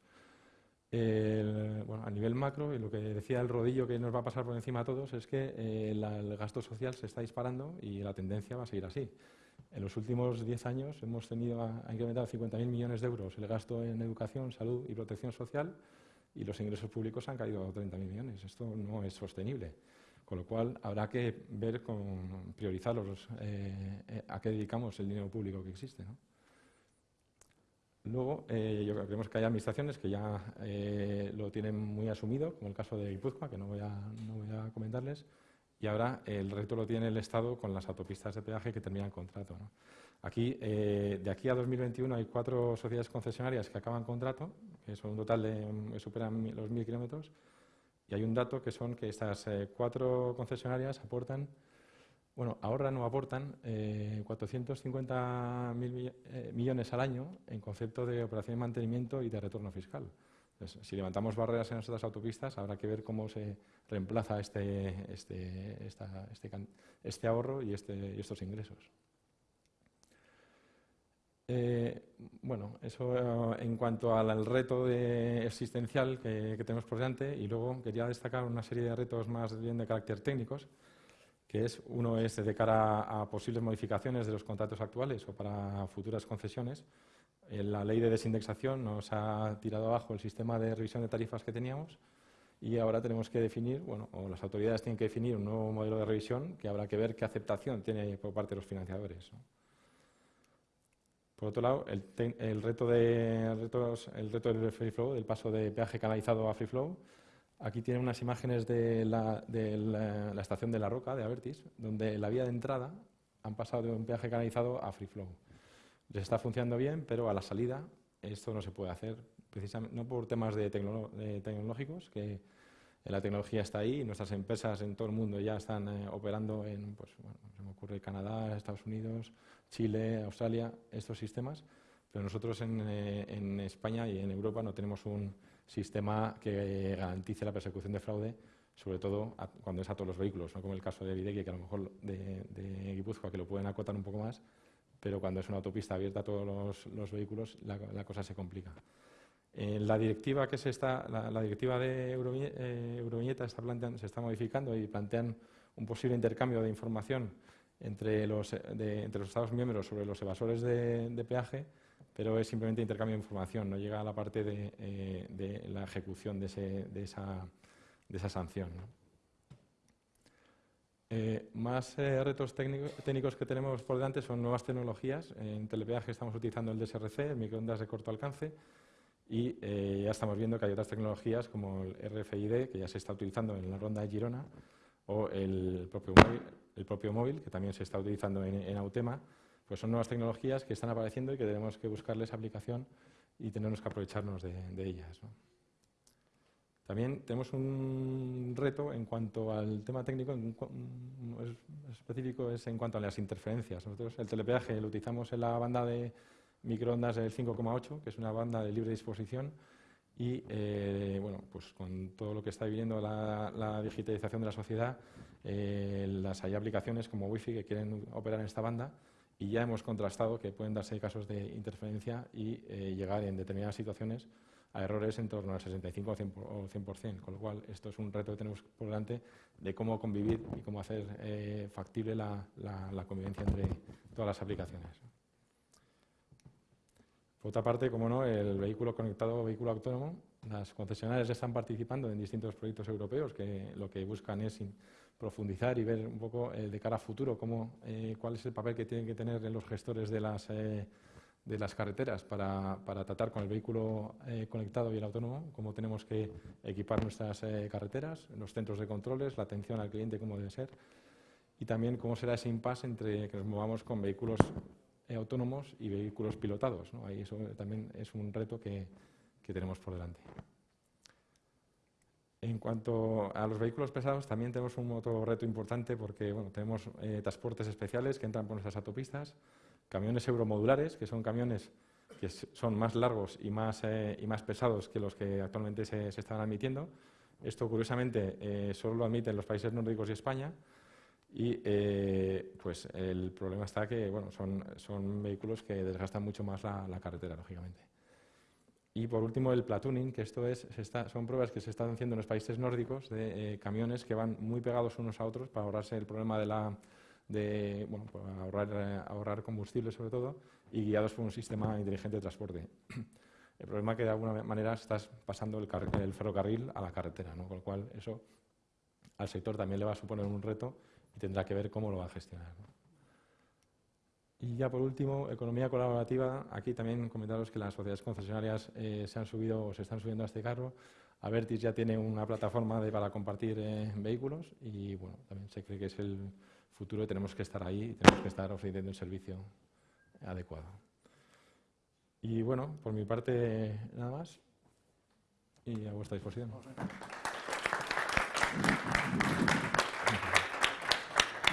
A nivel macro, y lo que decía el rodillo que nos va a pasar por encima a todos es que el gasto social se está disparando y la tendencia va a seguir así. En los últimos 10 años hemos tenido, ha incrementado 50.000 millones de euros el gasto en educación, salud y protección social y los ingresos públicos han caído a 30.000 millones. Esto no es sostenible. Con lo cual habrá que ver con priorizar eh, eh, a qué dedicamos el dinero público que existe. Luego, eh, yo creemos que hay administraciones que ya lo tienen muy asumido, como el caso de Guipúzcoa, que no voy a, no voy a comentarles, y ahora el reto lo tiene el Estado con las autopistas de peaje que terminan contrato. Aquí, eh, de aquí a 2021 hay cuatro sociedades concesionarias que acaban contrato, que son un total de que superan los mil kilómetros, y hay un dato que son que estas eh, cuatro concesionarias aportan, bueno, ahorran o aportan 450 eh, millones al año en concepto de operación de mantenimiento y de retorno fiscal si levantamos barreras en nuestras autopistas, habrá que ver cómo se reemplaza este, este, este, este ahorro y, y, estos ingresos. Eh, bueno, eso eh, en cuanto al, reto existencial que, tenemos por delante y luego quería destacar una serie de retos más bien de carácter técnicos, que es uno es de cara a posibles modificaciones de los contratos actuales o para futuras concesiones, la ley de desindexación nos ha tirado abajo el sistema de revisión de tarifas que teníamos y ahora tenemos que definir, bueno, o las autoridades tienen que definir un nuevo modelo de revisión que habrá que ver qué aceptación tiene por parte de los financiadores. Por otro lado, el, reto de, el, reto del free flow, del paso de peaje canalizado a free flow, aquí tienen unas imágenes de la, de la estación de La Roca, de Avertis, donde la vía de entrada han pasado de un peaje canalizado a free flow. Les está funcionando bien, pero a la salida esto no se puede hacer, precisamente no por temas de, tecnológicos, que la tecnología está ahí nuestras empresas en todo el mundo ya están eh, operando en, pues, bueno, se me ocurre Canadá, Estados Unidos, Chile, Australia, estos sistemas, pero nosotros en, eh, España y en Europa no tenemos un sistema que garantice la persecución de fraude, sobre todo cuando es a todos los vehículos, no como el caso de Videgui, que a lo mejor de, de Guipúzcoa, que lo pueden acotar un poco más, pero cuando es una autopista abierta a todos los, vehículos la, cosa se complica. la directiva que se está, la, directiva de eh, Euroviñeta está se está modificando y plantean un posible intercambio de información entre los, entre los Estados miembros sobre los evasores de, peaje, pero es simplemente intercambio de información, no llega a la parte de, eh, la ejecución de, esa, esa, sanción. Eh, más eh, retos técnicos que tenemos por delante son nuevas tecnologías. En telepeaje estamos utilizando el DSRC, el microondas de corto alcance, y eh, ya estamos viendo que hay otras tecnologías como el RFID, que ya se está utilizando en la ronda de Girona, o el propio móvil, el propio móvil que también se está utilizando en, Autema. Pues son nuevas tecnologías que están apareciendo y que tenemos que buscarles aplicación y tenemos que aprovecharnos de, ellas. También tenemos un reto en cuanto al tema técnico específico, es en cuanto a las interferencias. Nosotros el telepeaje lo utilizamos en la banda de microondas del 5,8, que es una banda de libre disposición, y eh, bueno, pues con todo lo que está viviendo la, digitalización de la sociedad, eh, las hay aplicaciones como Wi-Fi que quieren operar en esta banda y ya hemos contrastado que pueden darse casos de interferencia y eh, llegar en determinadas situaciones a errores en torno al 65 o 100%, con lo cual esto es un reto que tenemos por delante de cómo convivir y cómo hacer eh, factible la, convivencia entre todas las aplicaciones. Por otra parte, como no, el vehículo conectado vehículo autónomo, las concesionarias están participando en distintos proyectos europeos que lo que buscan es profundizar y ver un poco eh, de cara a futuro cómo, eh, cuál es el papel que tienen que tener los gestores de las de las carreteras para, tratar con el vehículo eh, conectado y el autónomo, cómo tenemos que equipar nuestras eh, carreteras, los centros de controles, la atención al cliente, cómo debe ser, y también cómo será ese impasse entre que nos movamos con vehículos eh, autónomos y vehículos pilotados. Ahí eso también es un reto que, tenemos por delante. En cuanto a los vehículos pesados, también tenemos un otro reto importante porque tenemos transportes especiales que entran por nuestras autopistas, camiones euromodulares, que son camiones que son más largos y más, eh, y más pesados que los que actualmente se, se están admitiendo. Esto, curiosamente, eh, solo lo admiten los países nórdicos y España. Y eh, pues el problema está que bueno, son, son vehículos que desgastan mucho más la, la carretera, lógicamente. Y por último, el platooning, que esto es, son pruebas que se están haciendo en los países nórdicos de eh, camiones que van muy pegados unos a otros para ahorrarse el problema de la, de, bueno, para ahorrar, eh, ahorrar combustible sobre todo, y guiados por un sistema inteligente de transporte. El problema es que de alguna manera estás pasando el, ferrocarril a la carretera, ¿no? con lo cual eso al sector también le va a suponer un reto y tendrá que ver cómo lo va a gestionar. Y ya por último, economía colaborativa. Aquí también comentaros que las sociedades concesionarias eh, se han subido o se están subiendo a este carro. Avertis ya tiene una plataforma para compartir eh, vehículos y bueno, también se cree que es el futuro y tenemos que estar ahí y tenemos que estar ofreciendo un servicio adecuado. Y bueno, por mi parte nada más y a vuestra disposición.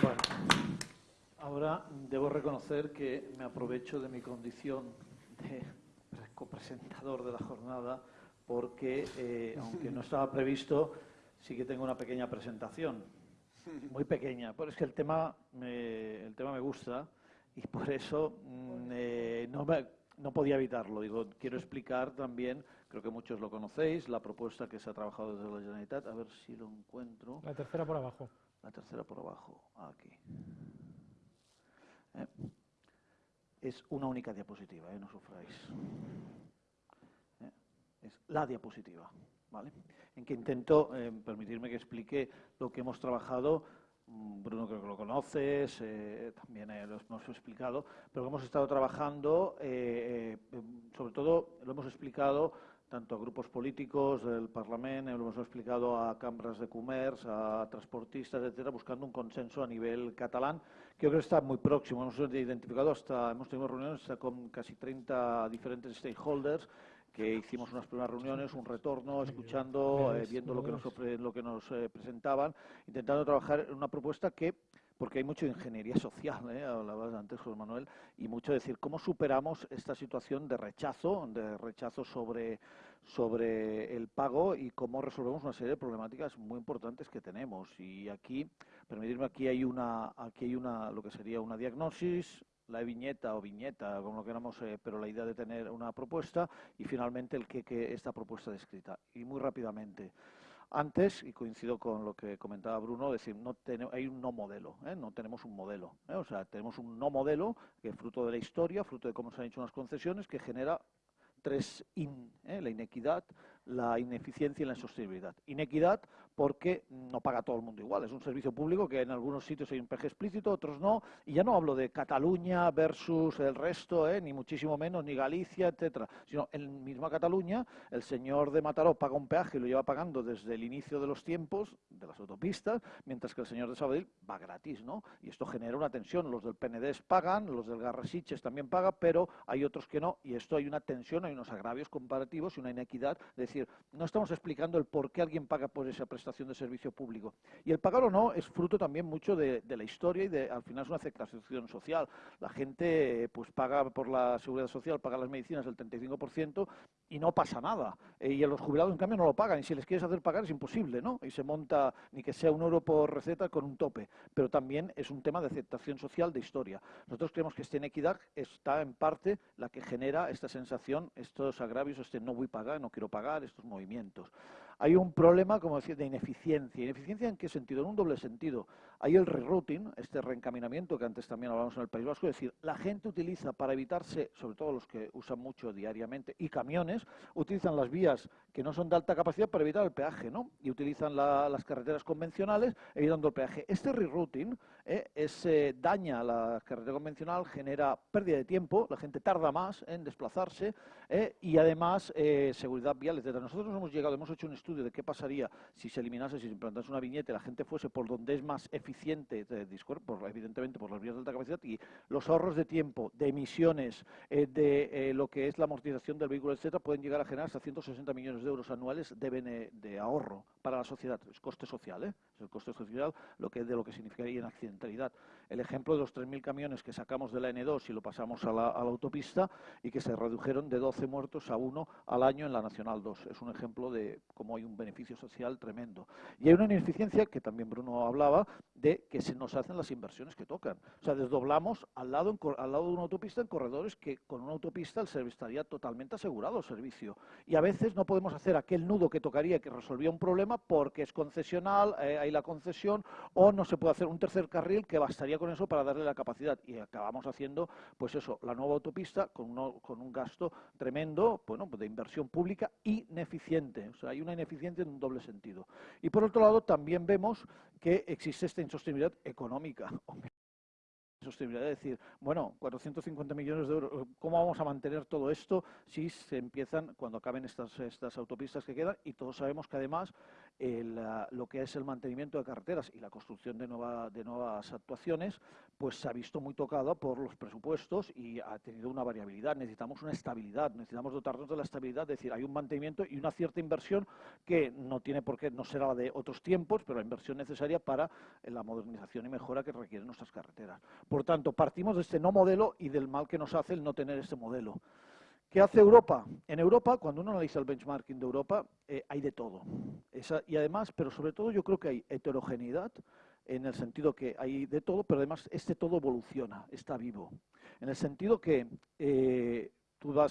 Bueno, ahora debo reconocer que me aprovecho de mi condición de copresentador de la jornada porque, eh, aunque no estaba previsto, sí que tengo una pequeña presentación, muy pequeña, pero es que el tema me, el tema me gusta y por eso mm, eh, no, me- no podía evitarlo. Digo, quiero explicar también, creo que muchos lo conocéis, la propuesta que se ha trabajado desde la Generalitat, a ver si lo encuentro. La tercera por abajo. La tercera por abajo, aquí. Eh, Es una única diapositiva, eh, no sufráis. Eh, Es la diapositiva, ¿vale? En que intento permitirme que explique lo que hemos trabajado. Mm, Bruno creo que lo conoces, también lo hemos explicado, pero hemos estado trabajando, eh, sobre todo lo hemos explicado tanto a grupos políticos del Parlamento, lo hemos explicado a cámaras de comercio, a transportistas, etcétera, buscando un consenso a nivel catalán, yo creo que está muy próximo. Hemos identificado hasta, hemos tenido reuniones con casi 30 diferentes stakeholders que hicimos unas primeras reuniones, un retorno, escuchando, eh, viendo lo que nos, ofre- lo que nos eh, presentaban, intentando trabajar en una propuesta que, porque hay mucho ingeniería social, ¿eh? hablabas antes, José Manuel, y mucho decir cómo superamos esta situación de rechazo, de rechazo sobre, sobre el pago y cómo resolvemos una serie de problemáticas muy importantes que tenemos. Y aquí, permitirme, aquí hay una, aquí hay una, lo que sería una diagnosis, la viñeta o viñeta, como lo queramos, eh, pero la idea de tener una propuesta y finalmente el que, que esta propuesta descrita. Y muy rápidamente. Antes, y coincido con lo que comentaba Bruno, decir, no hay un no modelo, ¿eh? no tenemos un modelo. ¿eh? O sea, tenemos un no modelo que fruto de la historia, fruto de cómo se han hecho unas concesiones, que genera tres in, ¿eh? la inequidad, la ineficiencia y la insostenibilidad. Inequidad porque no paga todo el mundo igual. Es un servicio público que en algunos sitios hay un peje explícito, otros no. Y ya no hablo de Cataluña versus el resto, ¿eh? ni muchísimo menos, ni Galicia, etcétera. Sino en misma Cataluña, el señor de Mataró paga un peaje y lo lleva pagando desde el inicio de los tiempos de las autopistas, mientras que el señor de Sabadell va gratis, ¿no? Y esto genera una tensión. Los del PND pagan, los del Garrasiches también pagan, pero hay otros que no. Y esto hay una tensión, hay unos agravios comparativos y una inequidad. Es decir, no estamos explicando el por qué alguien paga por esa prestación de servicio público. Y el pagar o no es fruto también mucho de, de la historia y de, al final es una aceptación social. La gente eh, pues paga por la seguridad social, paga las medicinas el 35% y no pasa nada. Eh, y a los jubilados, en cambio, no lo pagan. Y si les quieres hacer pagar es imposible, ¿no? Y se monta ni que sea un euro por receta con un tope. Pero también es un tema de aceptación social, de historia. Nosotros creemos que esta inequidad está en parte la que genera esta sensación, estos agravios, este no voy a pagar, no quiero pagar, estos movimientos. Hay un problema, como decía, de ineficiencia. ¿Ineficiencia en qué sentido? En un doble sentido. Hay el rerouting, este reencaminamiento que antes también hablamos en el País Vasco, es decir, la gente utiliza para evitarse, sobre todo los que usan mucho diariamente, y camiones, utilizan las vías que no son de alta capacidad para evitar el peaje, ¿no? Y utilizan la- las carreteras convencionales evitando el peaje. Este rerouting eh, es, eh, daña la carretera convencional, genera pérdida de tiempo, la gente tarda más en desplazarse eh, y además eh, seguridad vial, etc. Nosotros hemos llegado, hemos hecho un estudio de qué pasaría si se eliminase, si se implantase una viñeta y la gente fuese por donde es más eficiente, de discur- por, evidentemente por las vías de alta capacidad y los ahorros de tiempo, de emisiones, eh, de eh, lo que es la amortización del vehículo, etcétera, pueden llegar a generar hasta 160 millones de euros anuales de ahorro para la sociedad. Es coste social, ¿eh? es el coste social lo que, de lo que significaría en accidentalidad. El ejemplo de los 3.000 camiones que sacamos de la N2 y lo pasamos a la, autopista y que se redujeron de 12 muertos a uno al año en la Nacional 2. Es un ejemplo de cómo hay un beneficio social tremendo. Y hay una ineficiencia, que también Bruno hablaba, de que se nos hacen las inversiones que tocan. O sea, desdoblamos al lado, al lado de una autopista en corredores que con una autopista el servicio estaría totalmente asegurado el servicio. Y a veces no podemos hacer aquel nudo que tocaría que resolvía un problema porque es concesional, eh, hay la concesión, o no se puede hacer un tercer carril que bastaría con eso para darle la capacidad. Y acabamos haciendo, pues eso, la nueva autopista con, con un gasto tremendo, bueno, de inversión pública ineficiente. O sea, hay una ineficiencia en un doble sentido. Y por otro lado, también vemos que existe esta insostenibilidad económica sostenibilidad, es decir, bueno, 450 millones de euros, ¿cómo vamos a mantener todo esto si se empiezan, cuando acaben estas, estas autopistas que quedan? Y todos sabemos que además lo que es el mantenimiento de carreteras y la construcción de, nueva, de nuevas actuaciones, pues se ha visto muy tocado por los presupuestos y ha tenido una variabilidad. Necesitamos una estabilidad, necesitamos dotarnos de la estabilidad, es decir, hay un mantenimiento y una cierta inversión que no tiene por qué, no será la de otros tiempos, pero la inversión necesaria para la modernización y mejora que requieren nuestras carreteras. Por tanto, partimos de este no modelo y del mal que nos hace el no tener este modelo. ¿Qué hace Europa? En Europa, cuando uno analiza el benchmarking de Europa, eh, hay de todo. y además, pero sobre todo yo creo que hay heterogeneidad en el sentido que hay de todo, pero además este todo evoluciona, está vivo. En el sentido que eh,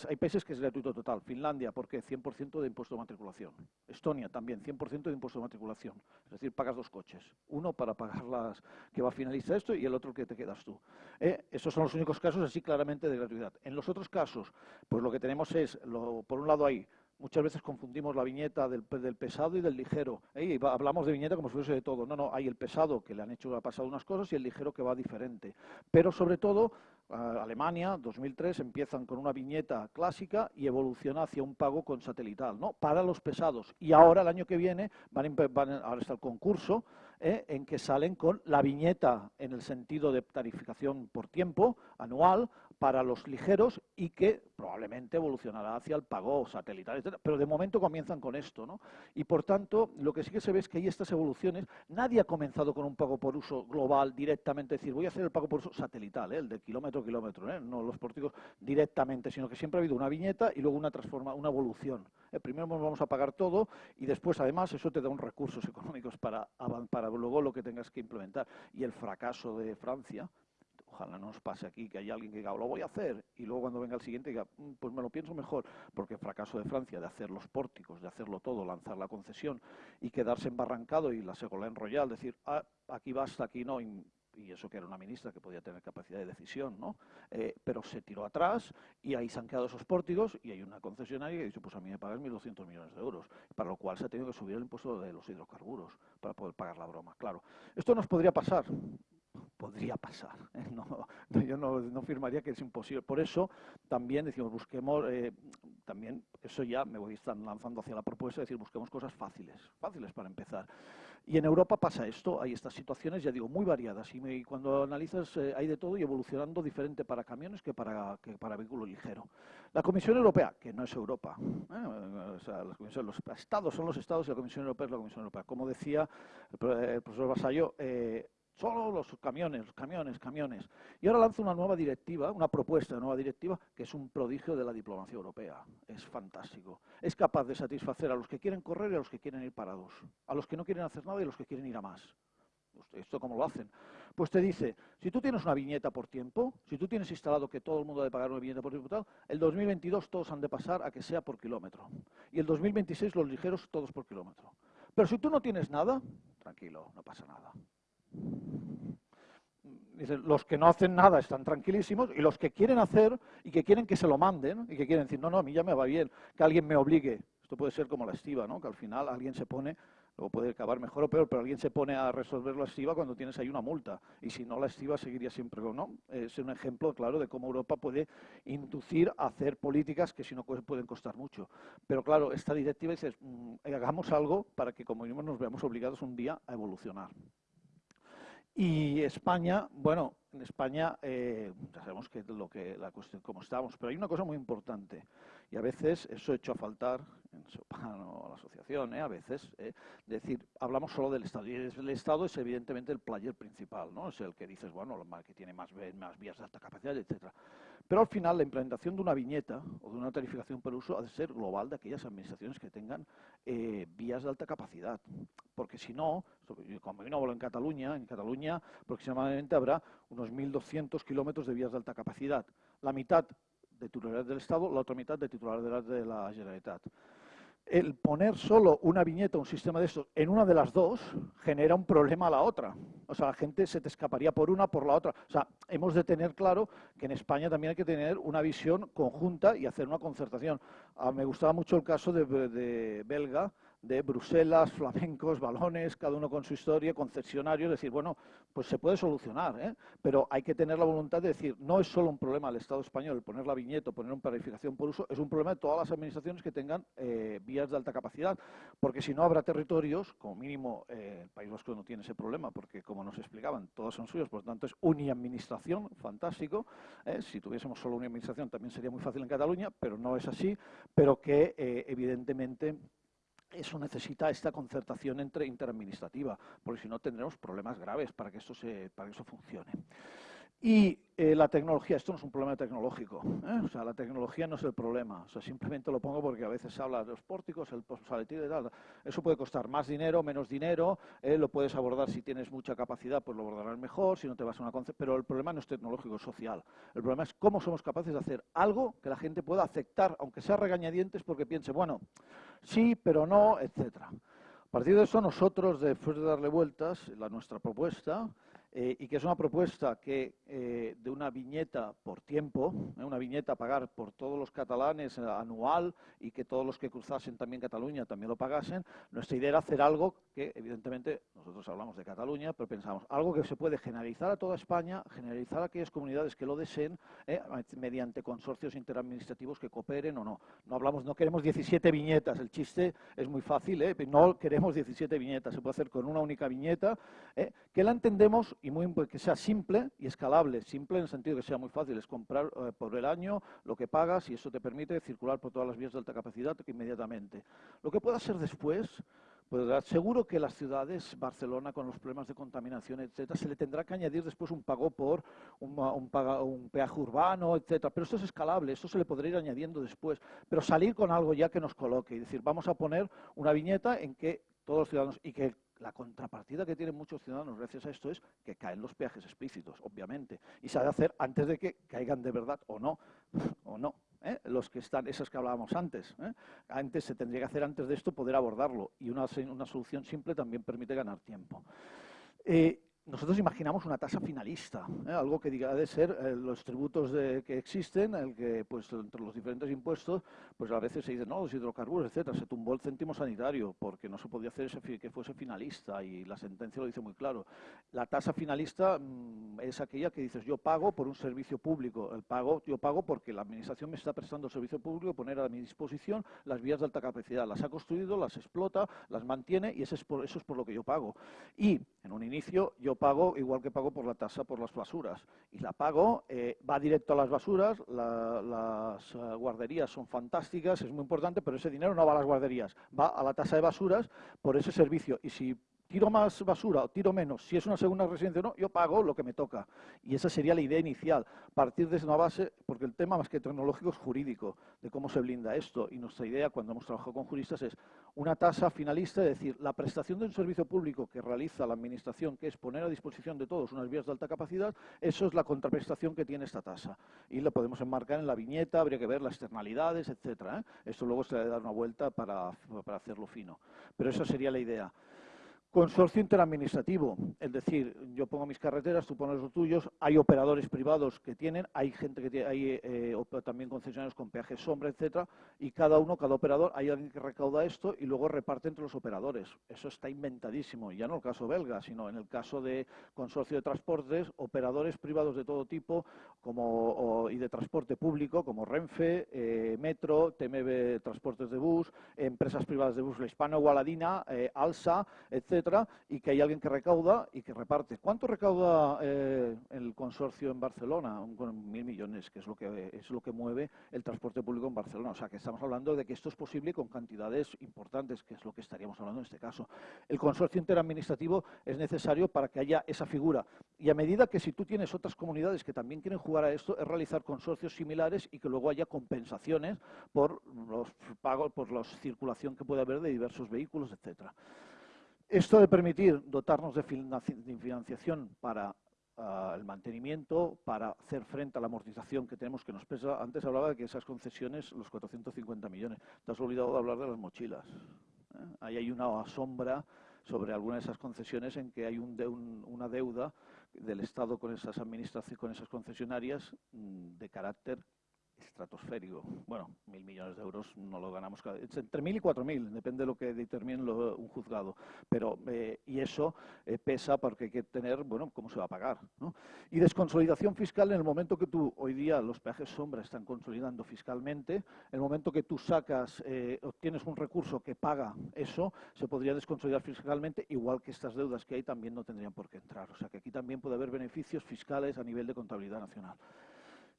hay países que es gratuito total. Finlandia, ¿por qué? 100% de impuesto de matriculación. Estonia también, 100% de impuesto de matriculación. Es decir, pagas dos coches. Uno para pagar las que va a finalizar esto y el otro que te quedas tú. ¿Eh? Esos son los únicos casos así claramente de gratuidad. En los otros casos, pues lo que tenemos es, por un lado hay Muchas veces confundimos la viñeta del, pesado y del ligero. hablamos de viñeta como si fuese de todo. No, no, hay el pesado que le han hecho, ha pasado unas cosas y el ligero que va diferente. Pero sobre todo Alemania, 2003, empiezan con una viñeta clásica y evoluciona hacia un pago con satelital, ¿no? Para los pesados. Y ahora, el año que viene, van, ahora está el concurso, ¿eh? en que salen con la viñeta en el sentido de tarificación por tiempo anual para los ligeros y que probablemente evolucionará hacia el pago satelital, etc. Pero de momento comienzan con esto, ¿no? Y por tanto, lo que sí que se ve es que hay estas evoluciones. Nadie ha comenzado con un pago por uso global directamente, es decir, voy a hacer el pago por uso satelital, ¿eh? el de kilómetro a kilómetro, ¿eh? no los porticos directamente, sino que siempre ha habido una viñeta y luego una transforma, una evolución. ¿eh? Primero vamos a pagar todo y después, además, eso te da unos recursos económicos para, para luego lo que tengas que implementar. Y el fracaso de Francia, Ojalá no nos pase aquí que haya alguien que diga, lo voy a hacer, y luego cuando venga el siguiente diga, mm, pues me lo pienso mejor, porque el fracaso de Francia de hacer los pórticos, de hacerlo todo, lanzar la concesión y quedarse embarrancado y la en Royal, decir, ah, aquí basta, aquí no, y, eso que era una ministra que podía tener capacidad de decisión, ¿no? Eh, pero se tiró atrás y ahí se han quedado esos pórticos y hay una concesionaria que dice, pues a mí me pagan 1.200 millones de euros, para lo cual se ha tenido que subir el impuesto de los hidrocarburos para poder pagar la broma, claro. Esto nos podría pasar, podría pasar. ¿eh? No, yo no, firmaría que es imposible. Por eso también decimos, busquemos, eh, también eso ya me voy a estar lanzando hacia la propuesta, es decir, busquemos cosas fáciles, fáciles para empezar. Y en Europa pasa esto, hay estas situaciones, ya digo, muy variadas. Y, cuando analizas eh, hay de todo y evolucionando diferente para camiones que para, que para vehículo ligero. La Comisión Europea, que no es Europa, o sea, los estados son los estados y la Comisión Europea es la Comisión Europea. Como decía el, profesor Basayo, Solo los camiones, camiones, camiones. Y ahora lanza una nueva directiva, una propuesta de nueva directiva, que es un prodigio de la diplomacia europea. Es fantástico. Es capaz de satisfacer a los que quieren correr y a los que quieren ir parados. A los que no quieren hacer nada y a los que quieren ir a más. ¿Esto cómo lo hacen? Pues te dice, si tú tienes una viñeta por tiempo, si tú tienes instalado que todo el mundo debe pagar una viñeta por tiempo, el 2022 todos han de pasar a que sea por kilómetro. Y el 2026 los ligeros todos por kilómetro. Pero si tú no tienes nada, tranquilo, no pasa nada los que no hacen nada están tranquilísimos y los que quieren hacer y que quieren que se lo manden y que quieren decir, no, no, a mí ya me va bien, que alguien me obligue. Esto puede ser como la estiva, ¿no? que al final alguien se pone, luego puede acabar mejor o peor, pero alguien se pone a resolver la estiva cuando tienes ahí una multa. Y si no, la estiva seguiría siempre con, ¿no? Es un ejemplo claro de cómo Europa puede inducir a hacer políticas que si no pueden costar mucho. Pero claro, esta directiva dice, mm, hagamos algo para que como mismos nos veamos obligados un día a evolucionar. Y España, bueno, en España eh, ya sabemos que lo que la cuestión cómo estamos, pero hay una cosa muy importante y a veces eso hecho a faltar en Sopano, la asociación, ¿eh? a veces, ¿eh? decir, hablamos solo del Estado, y el Estado es evidentemente el player principal, ¿no? es el que dices, bueno, que tiene más, más vías de alta capacidad, etcétera. Pero al final la implementación de una viñeta o de una tarificación por uso ha de ser global de aquellas administraciones que tengan eh, vías de alta capacidad. Porque si no, como yo no hablo en Cataluña, en Cataluña aproximadamente habrá unos 1.200 kilómetros de vías de alta capacidad. La mitad de titularidad del Estado, la otra mitad de titularidad de la Generalitat el poner solo una viñeta, un sistema de estos, en una de las dos, genera un problema a la otra. O sea, la gente se te escaparía por una, por la otra. O sea, hemos de tener claro que en España también hay que tener una visión conjunta y hacer una concertación. Ah, me gustaba mucho el caso de, de Belga, de Bruselas, flamencos, balones, cada uno con su historia, concesionarios, decir, bueno, pues se puede solucionar, ¿eh? pero hay que tener la voluntad de decir, no es solo un problema del Estado español, poner la viñeta, poner una planificación por uso, es un problema de todas las administraciones que tengan eh, vías de alta capacidad, porque si no habrá territorios, como mínimo eh, el País Vasco no tiene ese problema, porque como nos explicaban, todos son suyos, por lo tanto es administración, fantástico, si tuviésemos solo una administración también sería muy fácil en Cataluña, pero no es así, pero que evidentemente eso necesita esta concertación entre interadministrativa, porque si no tendremos problemas graves para que esto, se, para que eso funcione. Y eh, la tecnología, esto no es un problema tecnológico, ¿eh? o sea, la tecnología no es el problema, o sea, simplemente lo pongo porque a veces se habla de los pórticos, el postsaletivo y tal, eso puede costar más dinero, menos dinero, ¿eh? lo puedes abordar si tienes mucha capacidad, pues lo abordarás mejor, si no te vas a una pero el problema no es tecnológico, es social, el problema es cómo somos capaces de hacer algo que la gente pueda aceptar, aunque sea regañadientes, porque piense, bueno, sí, pero no, etcétera. A partir de eso, nosotros, después de darle vueltas, la nuestra propuesta, eh, y que es una propuesta que eh, de una viñeta por tiempo, eh, una viñeta a pagar por todos los catalanes anual y que todos los que cruzasen también Cataluña también lo pagasen, nuestra idea era hacer algo que evidentemente nosotros hablamos de Cataluña, pero pensamos algo que se puede generalizar a toda España, generalizar a aquellas comunidades que lo deseen mediante consorcios interadministrativos que cooperen o no. No hablamos, no queremos 17 viñetas, el chiste es muy fácil, no queremos 17 viñetas, se puede hacer con una única viñeta, que la entendemos y muy, que sea simple y escalable. Simple en el sentido que sea muy fácil, es comprar eh, por el año lo que pagas y eso te permite circular por todas las vías de alta capacidad inmediatamente. Lo que pueda ser después, pues seguro que las ciudades, Barcelona con los problemas de contaminación, etcétera, se le tendrá que añadir después un pago por un, un, peaje urbano, etcétera. Pero esto es escalable, esto se le podría ir añadiendo después. Pero salir con algo ya que nos coloque y decir, vamos a poner una viñeta en que todos los ciudadanos y que la contrapartida que tienen muchos ciudadanos gracias a esto es que caen los peajes explícitos, obviamente, y se ha de hacer antes de que caigan de verdad o no, o no. ¿eh? Los que están, esos que hablábamos antes. ¿eh? Antes se tendría que hacer antes de esto poder abordarlo y una, una solución simple también permite ganar tiempo. Eh, nosotros imaginamos una tasa finalista, ¿eh? algo que diga de ser eh, los tributos que existen, el que pues entre los diferentes impuestos, pues a veces se dice, no, los hidrocarburos, etcétera, se tumbó el céntimo sanitario porque no se podía hacer ese, que fuese finalista y la sentencia lo dice muy claro. La tasa finalista mm, es aquella que dices, yo pago por un servicio público, el pago, yo pago porque la administración me está prestando el servicio público, poner a mi disposición las vías de alta capacidad, las ha construido, las explota, las mantiene y es por, eso es por lo que yo pago. Y en un inicio yo pago igual que pago por la tasa por las basuras. Y la pago, eh, va directo a las basuras, las eh, guarderías son fantásticas, es muy importante, pero ese dinero no va a las guarderías, va a la tasa de basuras por ese servicio. Y si tiro más basura o tiro menos, si es una segunda residencia o no, yo pago lo que me toca. Y esa sería la idea inicial, partir desde una base, porque el tema más que tecnológico es jurídico, de cómo se blinda esto. Y nuestra idea cuando hemos trabajado con juristas es una tasa finalista, es decir, la prestación de un servicio público que realiza la Administración, que es poner a disposición de todos unas vías de alta capacidad, eso es la contraprestación que tiene esta tasa. Y la podemos enmarcar en la viñeta, habría que ver las externalidades, etcétera. ¿eh? Esto luego se le dar una vuelta para, para hacerlo fino. Pero esa sería la idea. Consorcio interadministrativo, es decir, yo pongo mis carreteras, tú pones los tuyos, hay operadores privados que tienen, hay gente que tiene, hay eh, también concesionarios con peajes sombra, etcétera, y cada uno, cada operador, hay alguien que recauda esto y luego reparte entre los operadores. Eso está inventadísimo, ya no el caso belga, sino en el caso de consorcio de transportes, operadores privados de todo tipo como, y de transporte público, como Renfe, eh, Metro, TMB Transportes de Bus, empresas privadas de bus, la Hispano Gualadina, eh, Alsa, etcétera etcétera, y que hay alguien que recauda y que reparte. ¿Cuánto recauda eh, el consorcio en Barcelona? Con mil millones, que es lo que es lo que mueve el transporte público en Barcelona. O sea, que estamos hablando de que esto es posible con cantidades importantes, que es lo que estaríamos hablando en este caso. El consorcio interadministrativo es necesario para que haya esa figura. Y a medida que si tú tienes otras comunidades que también quieren jugar a esto, es realizar consorcios similares y que luego haya compensaciones por los pagos, por la circulación que puede haber de diversos vehículos, etcétera. Esto de permitir dotarnos de financiación para ah, el mantenimiento, para hacer frente a la amortización que tenemos que nos pesa. Antes hablaba de que esas concesiones, los 450 millones, te has olvidado de hablar de las mochilas. ¿eh? Ahí hay una sombra sobre algunas de esas concesiones en que hay una deuda del Estado con esas administraciones, con esas concesionarias mm, de carácter estratosférico. Bueno, mil millones de euros no lo ganamos cada entre mil y cuatro mil, depende de lo que determine un juzgado. Pero, eh, y eso eh, pesa porque hay que tener, bueno, cómo se va a pagar. Y desconsolidación fiscal en el momento que tú, hoy día los peajes sombra están consolidando fiscalmente, en el momento que tú sacas, eh, obtienes un recurso que paga eso, se podría desconsolidar fiscalmente, igual que estas deudas que hay también no tendrían por qué entrar. O sea que aquí también puede haber beneficios fiscales a nivel de contabilidad nacional.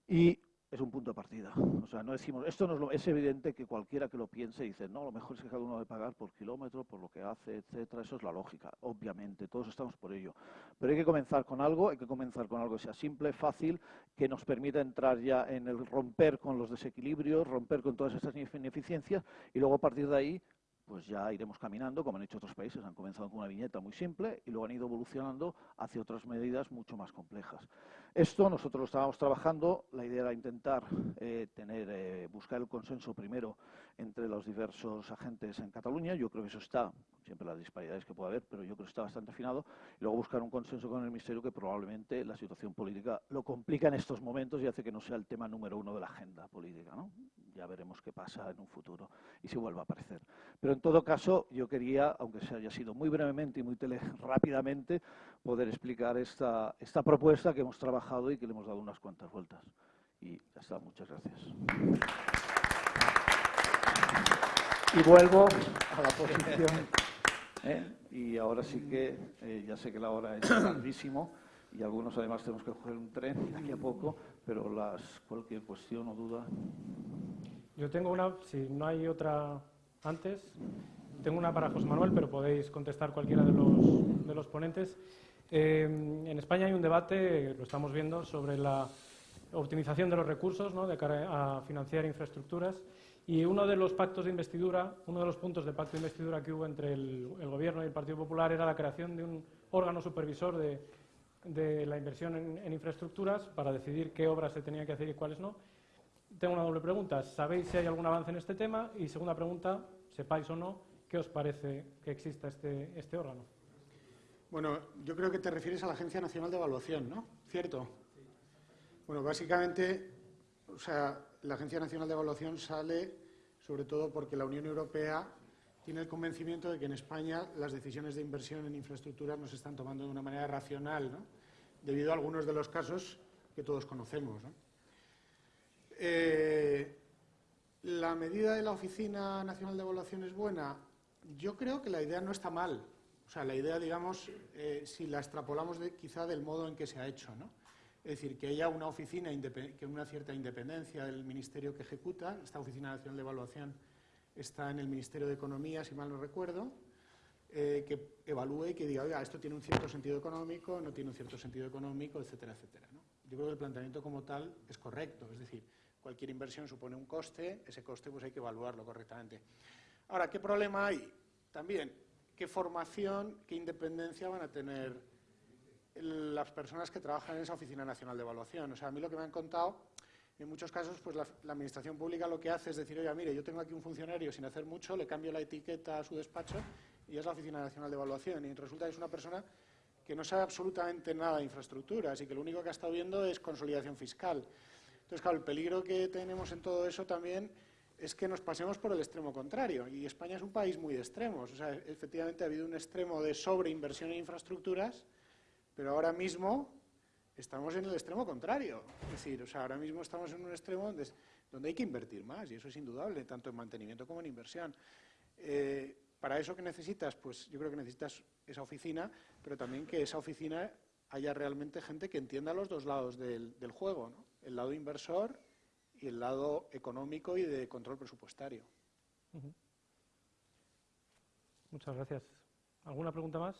Y es un punto de partida. O sea, no decimos, esto no es, lo, es evidente que cualquiera que lo piense dice, no, lo mejor es que cada uno debe pagar por kilómetro, por lo que hace, etcétera. Eso es la lógica, obviamente, todos estamos por ello. Pero hay que comenzar con algo, hay que comenzar con algo que sea simple, fácil, que nos permita entrar ya en el romper con los desequilibrios, romper con todas estas ineficiencias y luego a partir de ahí pues ya iremos caminando, como han hecho otros países, han comenzado con una viñeta muy simple y luego han ido evolucionando hacia otras medidas mucho más complejas. Esto nosotros lo estábamos trabajando, la idea era intentar eh, tener, eh, buscar el consenso primero entre los diversos agentes en Cataluña, yo creo que eso está, siempre las disparidades que puede haber, pero yo creo que está bastante afinado, y luego buscar un consenso con el Ministerio que probablemente la situación política lo complica en estos momentos y hace que no sea el tema número uno de la agenda política. ¿no? Ya veremos qué pasa en un futuro y si vuelve a aparecer. Pero en todo caso, yo quería, aunque se haya sido muy brevemente y muy tele rápidamente, poder explicar esta, esta propuesta que hemos trabajado y que le hemos dado unas cuantas vueltas. Y ya está, muchas gracias. Y vuelvo a la posición. ¿eh? Y ahora sí que, eh, ya sé que la hora es tardísimo y algunos además tenemos que coger un tren aquí a poco, pero las, cualquier cuestión o duda. Yo tengo una, si no hay otra antes. Tengo una para José Manuel, pero podéis contestar cualquiera de los, de los ponentes. Eh, en España hay un debate, lo estamos viendo, sobre la optimización de los recursos ¿no? de cara a financiar infraestructuras. Y uno de los pactos de investidura, uno de los puntos del pacto de investidura que hubo entre el, Gobierno y el Partido Popular era la creación de un órgano supervisor de, de la inversión en, en, infraestructuras para decidir qué obras se tenían que hacer y cuáles no tengo una doble pregunta. ¿Sabéis si hay algún avance en este tema? Y segunda pregunta, sepáis o no, ¿qué os parece que exista este, este órgano? Bueno, yo creo que te refieres a la Agencia Nacional de Evaluación, ¿no? ¿Cierto? Bueno, básicamente, o sea, la Agencia Nacional de Evaluación sale sobre todo porque la Unión Europea tiene el convencimiento de que en España las decisiones de inversión en infraestructuras no se están tomando de una manera racional, ¿no? debido a algunos de los casos que todos conocemos. ¿no? Eh, ¿La medida de la Oficina Nacional de Evaluación es buena? Yo creo que la idea no está mal. Sea, la idea, digamos, eh, si la extrapolamos quizá del modo en que se ha hecho, ¿no? Es decir, que haya una oficina, que una cierta independencia del ministerio que ejecuta. Esta Oficina Nacional de Evaluación está en el Ministerio de Economía, si mal no recuerdo, eh, que evalúe y que diga, oiga, esto tiene un cierto sentido económico, no tiene un cierto sentido económico, etcétera, etcétera. Yo creo que el planteamiento como tal es correcto. Es decir, Cualquier inversión supone un coste, ese coste pues hay que evaluarlo correctamente. Ahora, ¿qué problema hay? También, ¿qué formación, qué independencia van a tener las personas que trabajan en esa Oficina Nacional de Evaluación? O sea, a mí lo que me han contado, en muchos casos, pues la, Administración Pública lo que hace es decir, oye, mire, yo tengo aquí un funcionario sin hacer mucho, le cambio la etiqueta a su despacho y es la Oficina Nacional de Evaluación. Y resulta que es una persona que no sabe absolutamente nada de infraestructuras y que lo único que ha estado viendo es consolidación fiscal. Entonces, claro, el peligro que tenemos en todo eso también es que nos pasemos por el extremo contrario. Y España es un país muy de extremos. O sea, efectivamente ha habido un extremo de sobreinversión en infraestructuras, pero ahora mismo estamos en el extremo contrario. Es decir, o sea, ahora mismo estamos en un extremo donde, hay que invertir más, y eso es indudable, tanto en mantenimiento como en inversión. Eh, Para eso que necesitas, pues yo creo que necesitas esa oficina, pero también que esa oficina haya realmente gente que entienda los dos lados del, juego, el lado inversor y el lado económico y de control presupuestario. Muchas gracias. ¿Alguna pregunta más?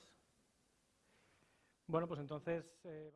Bueno, pues entonces... eh,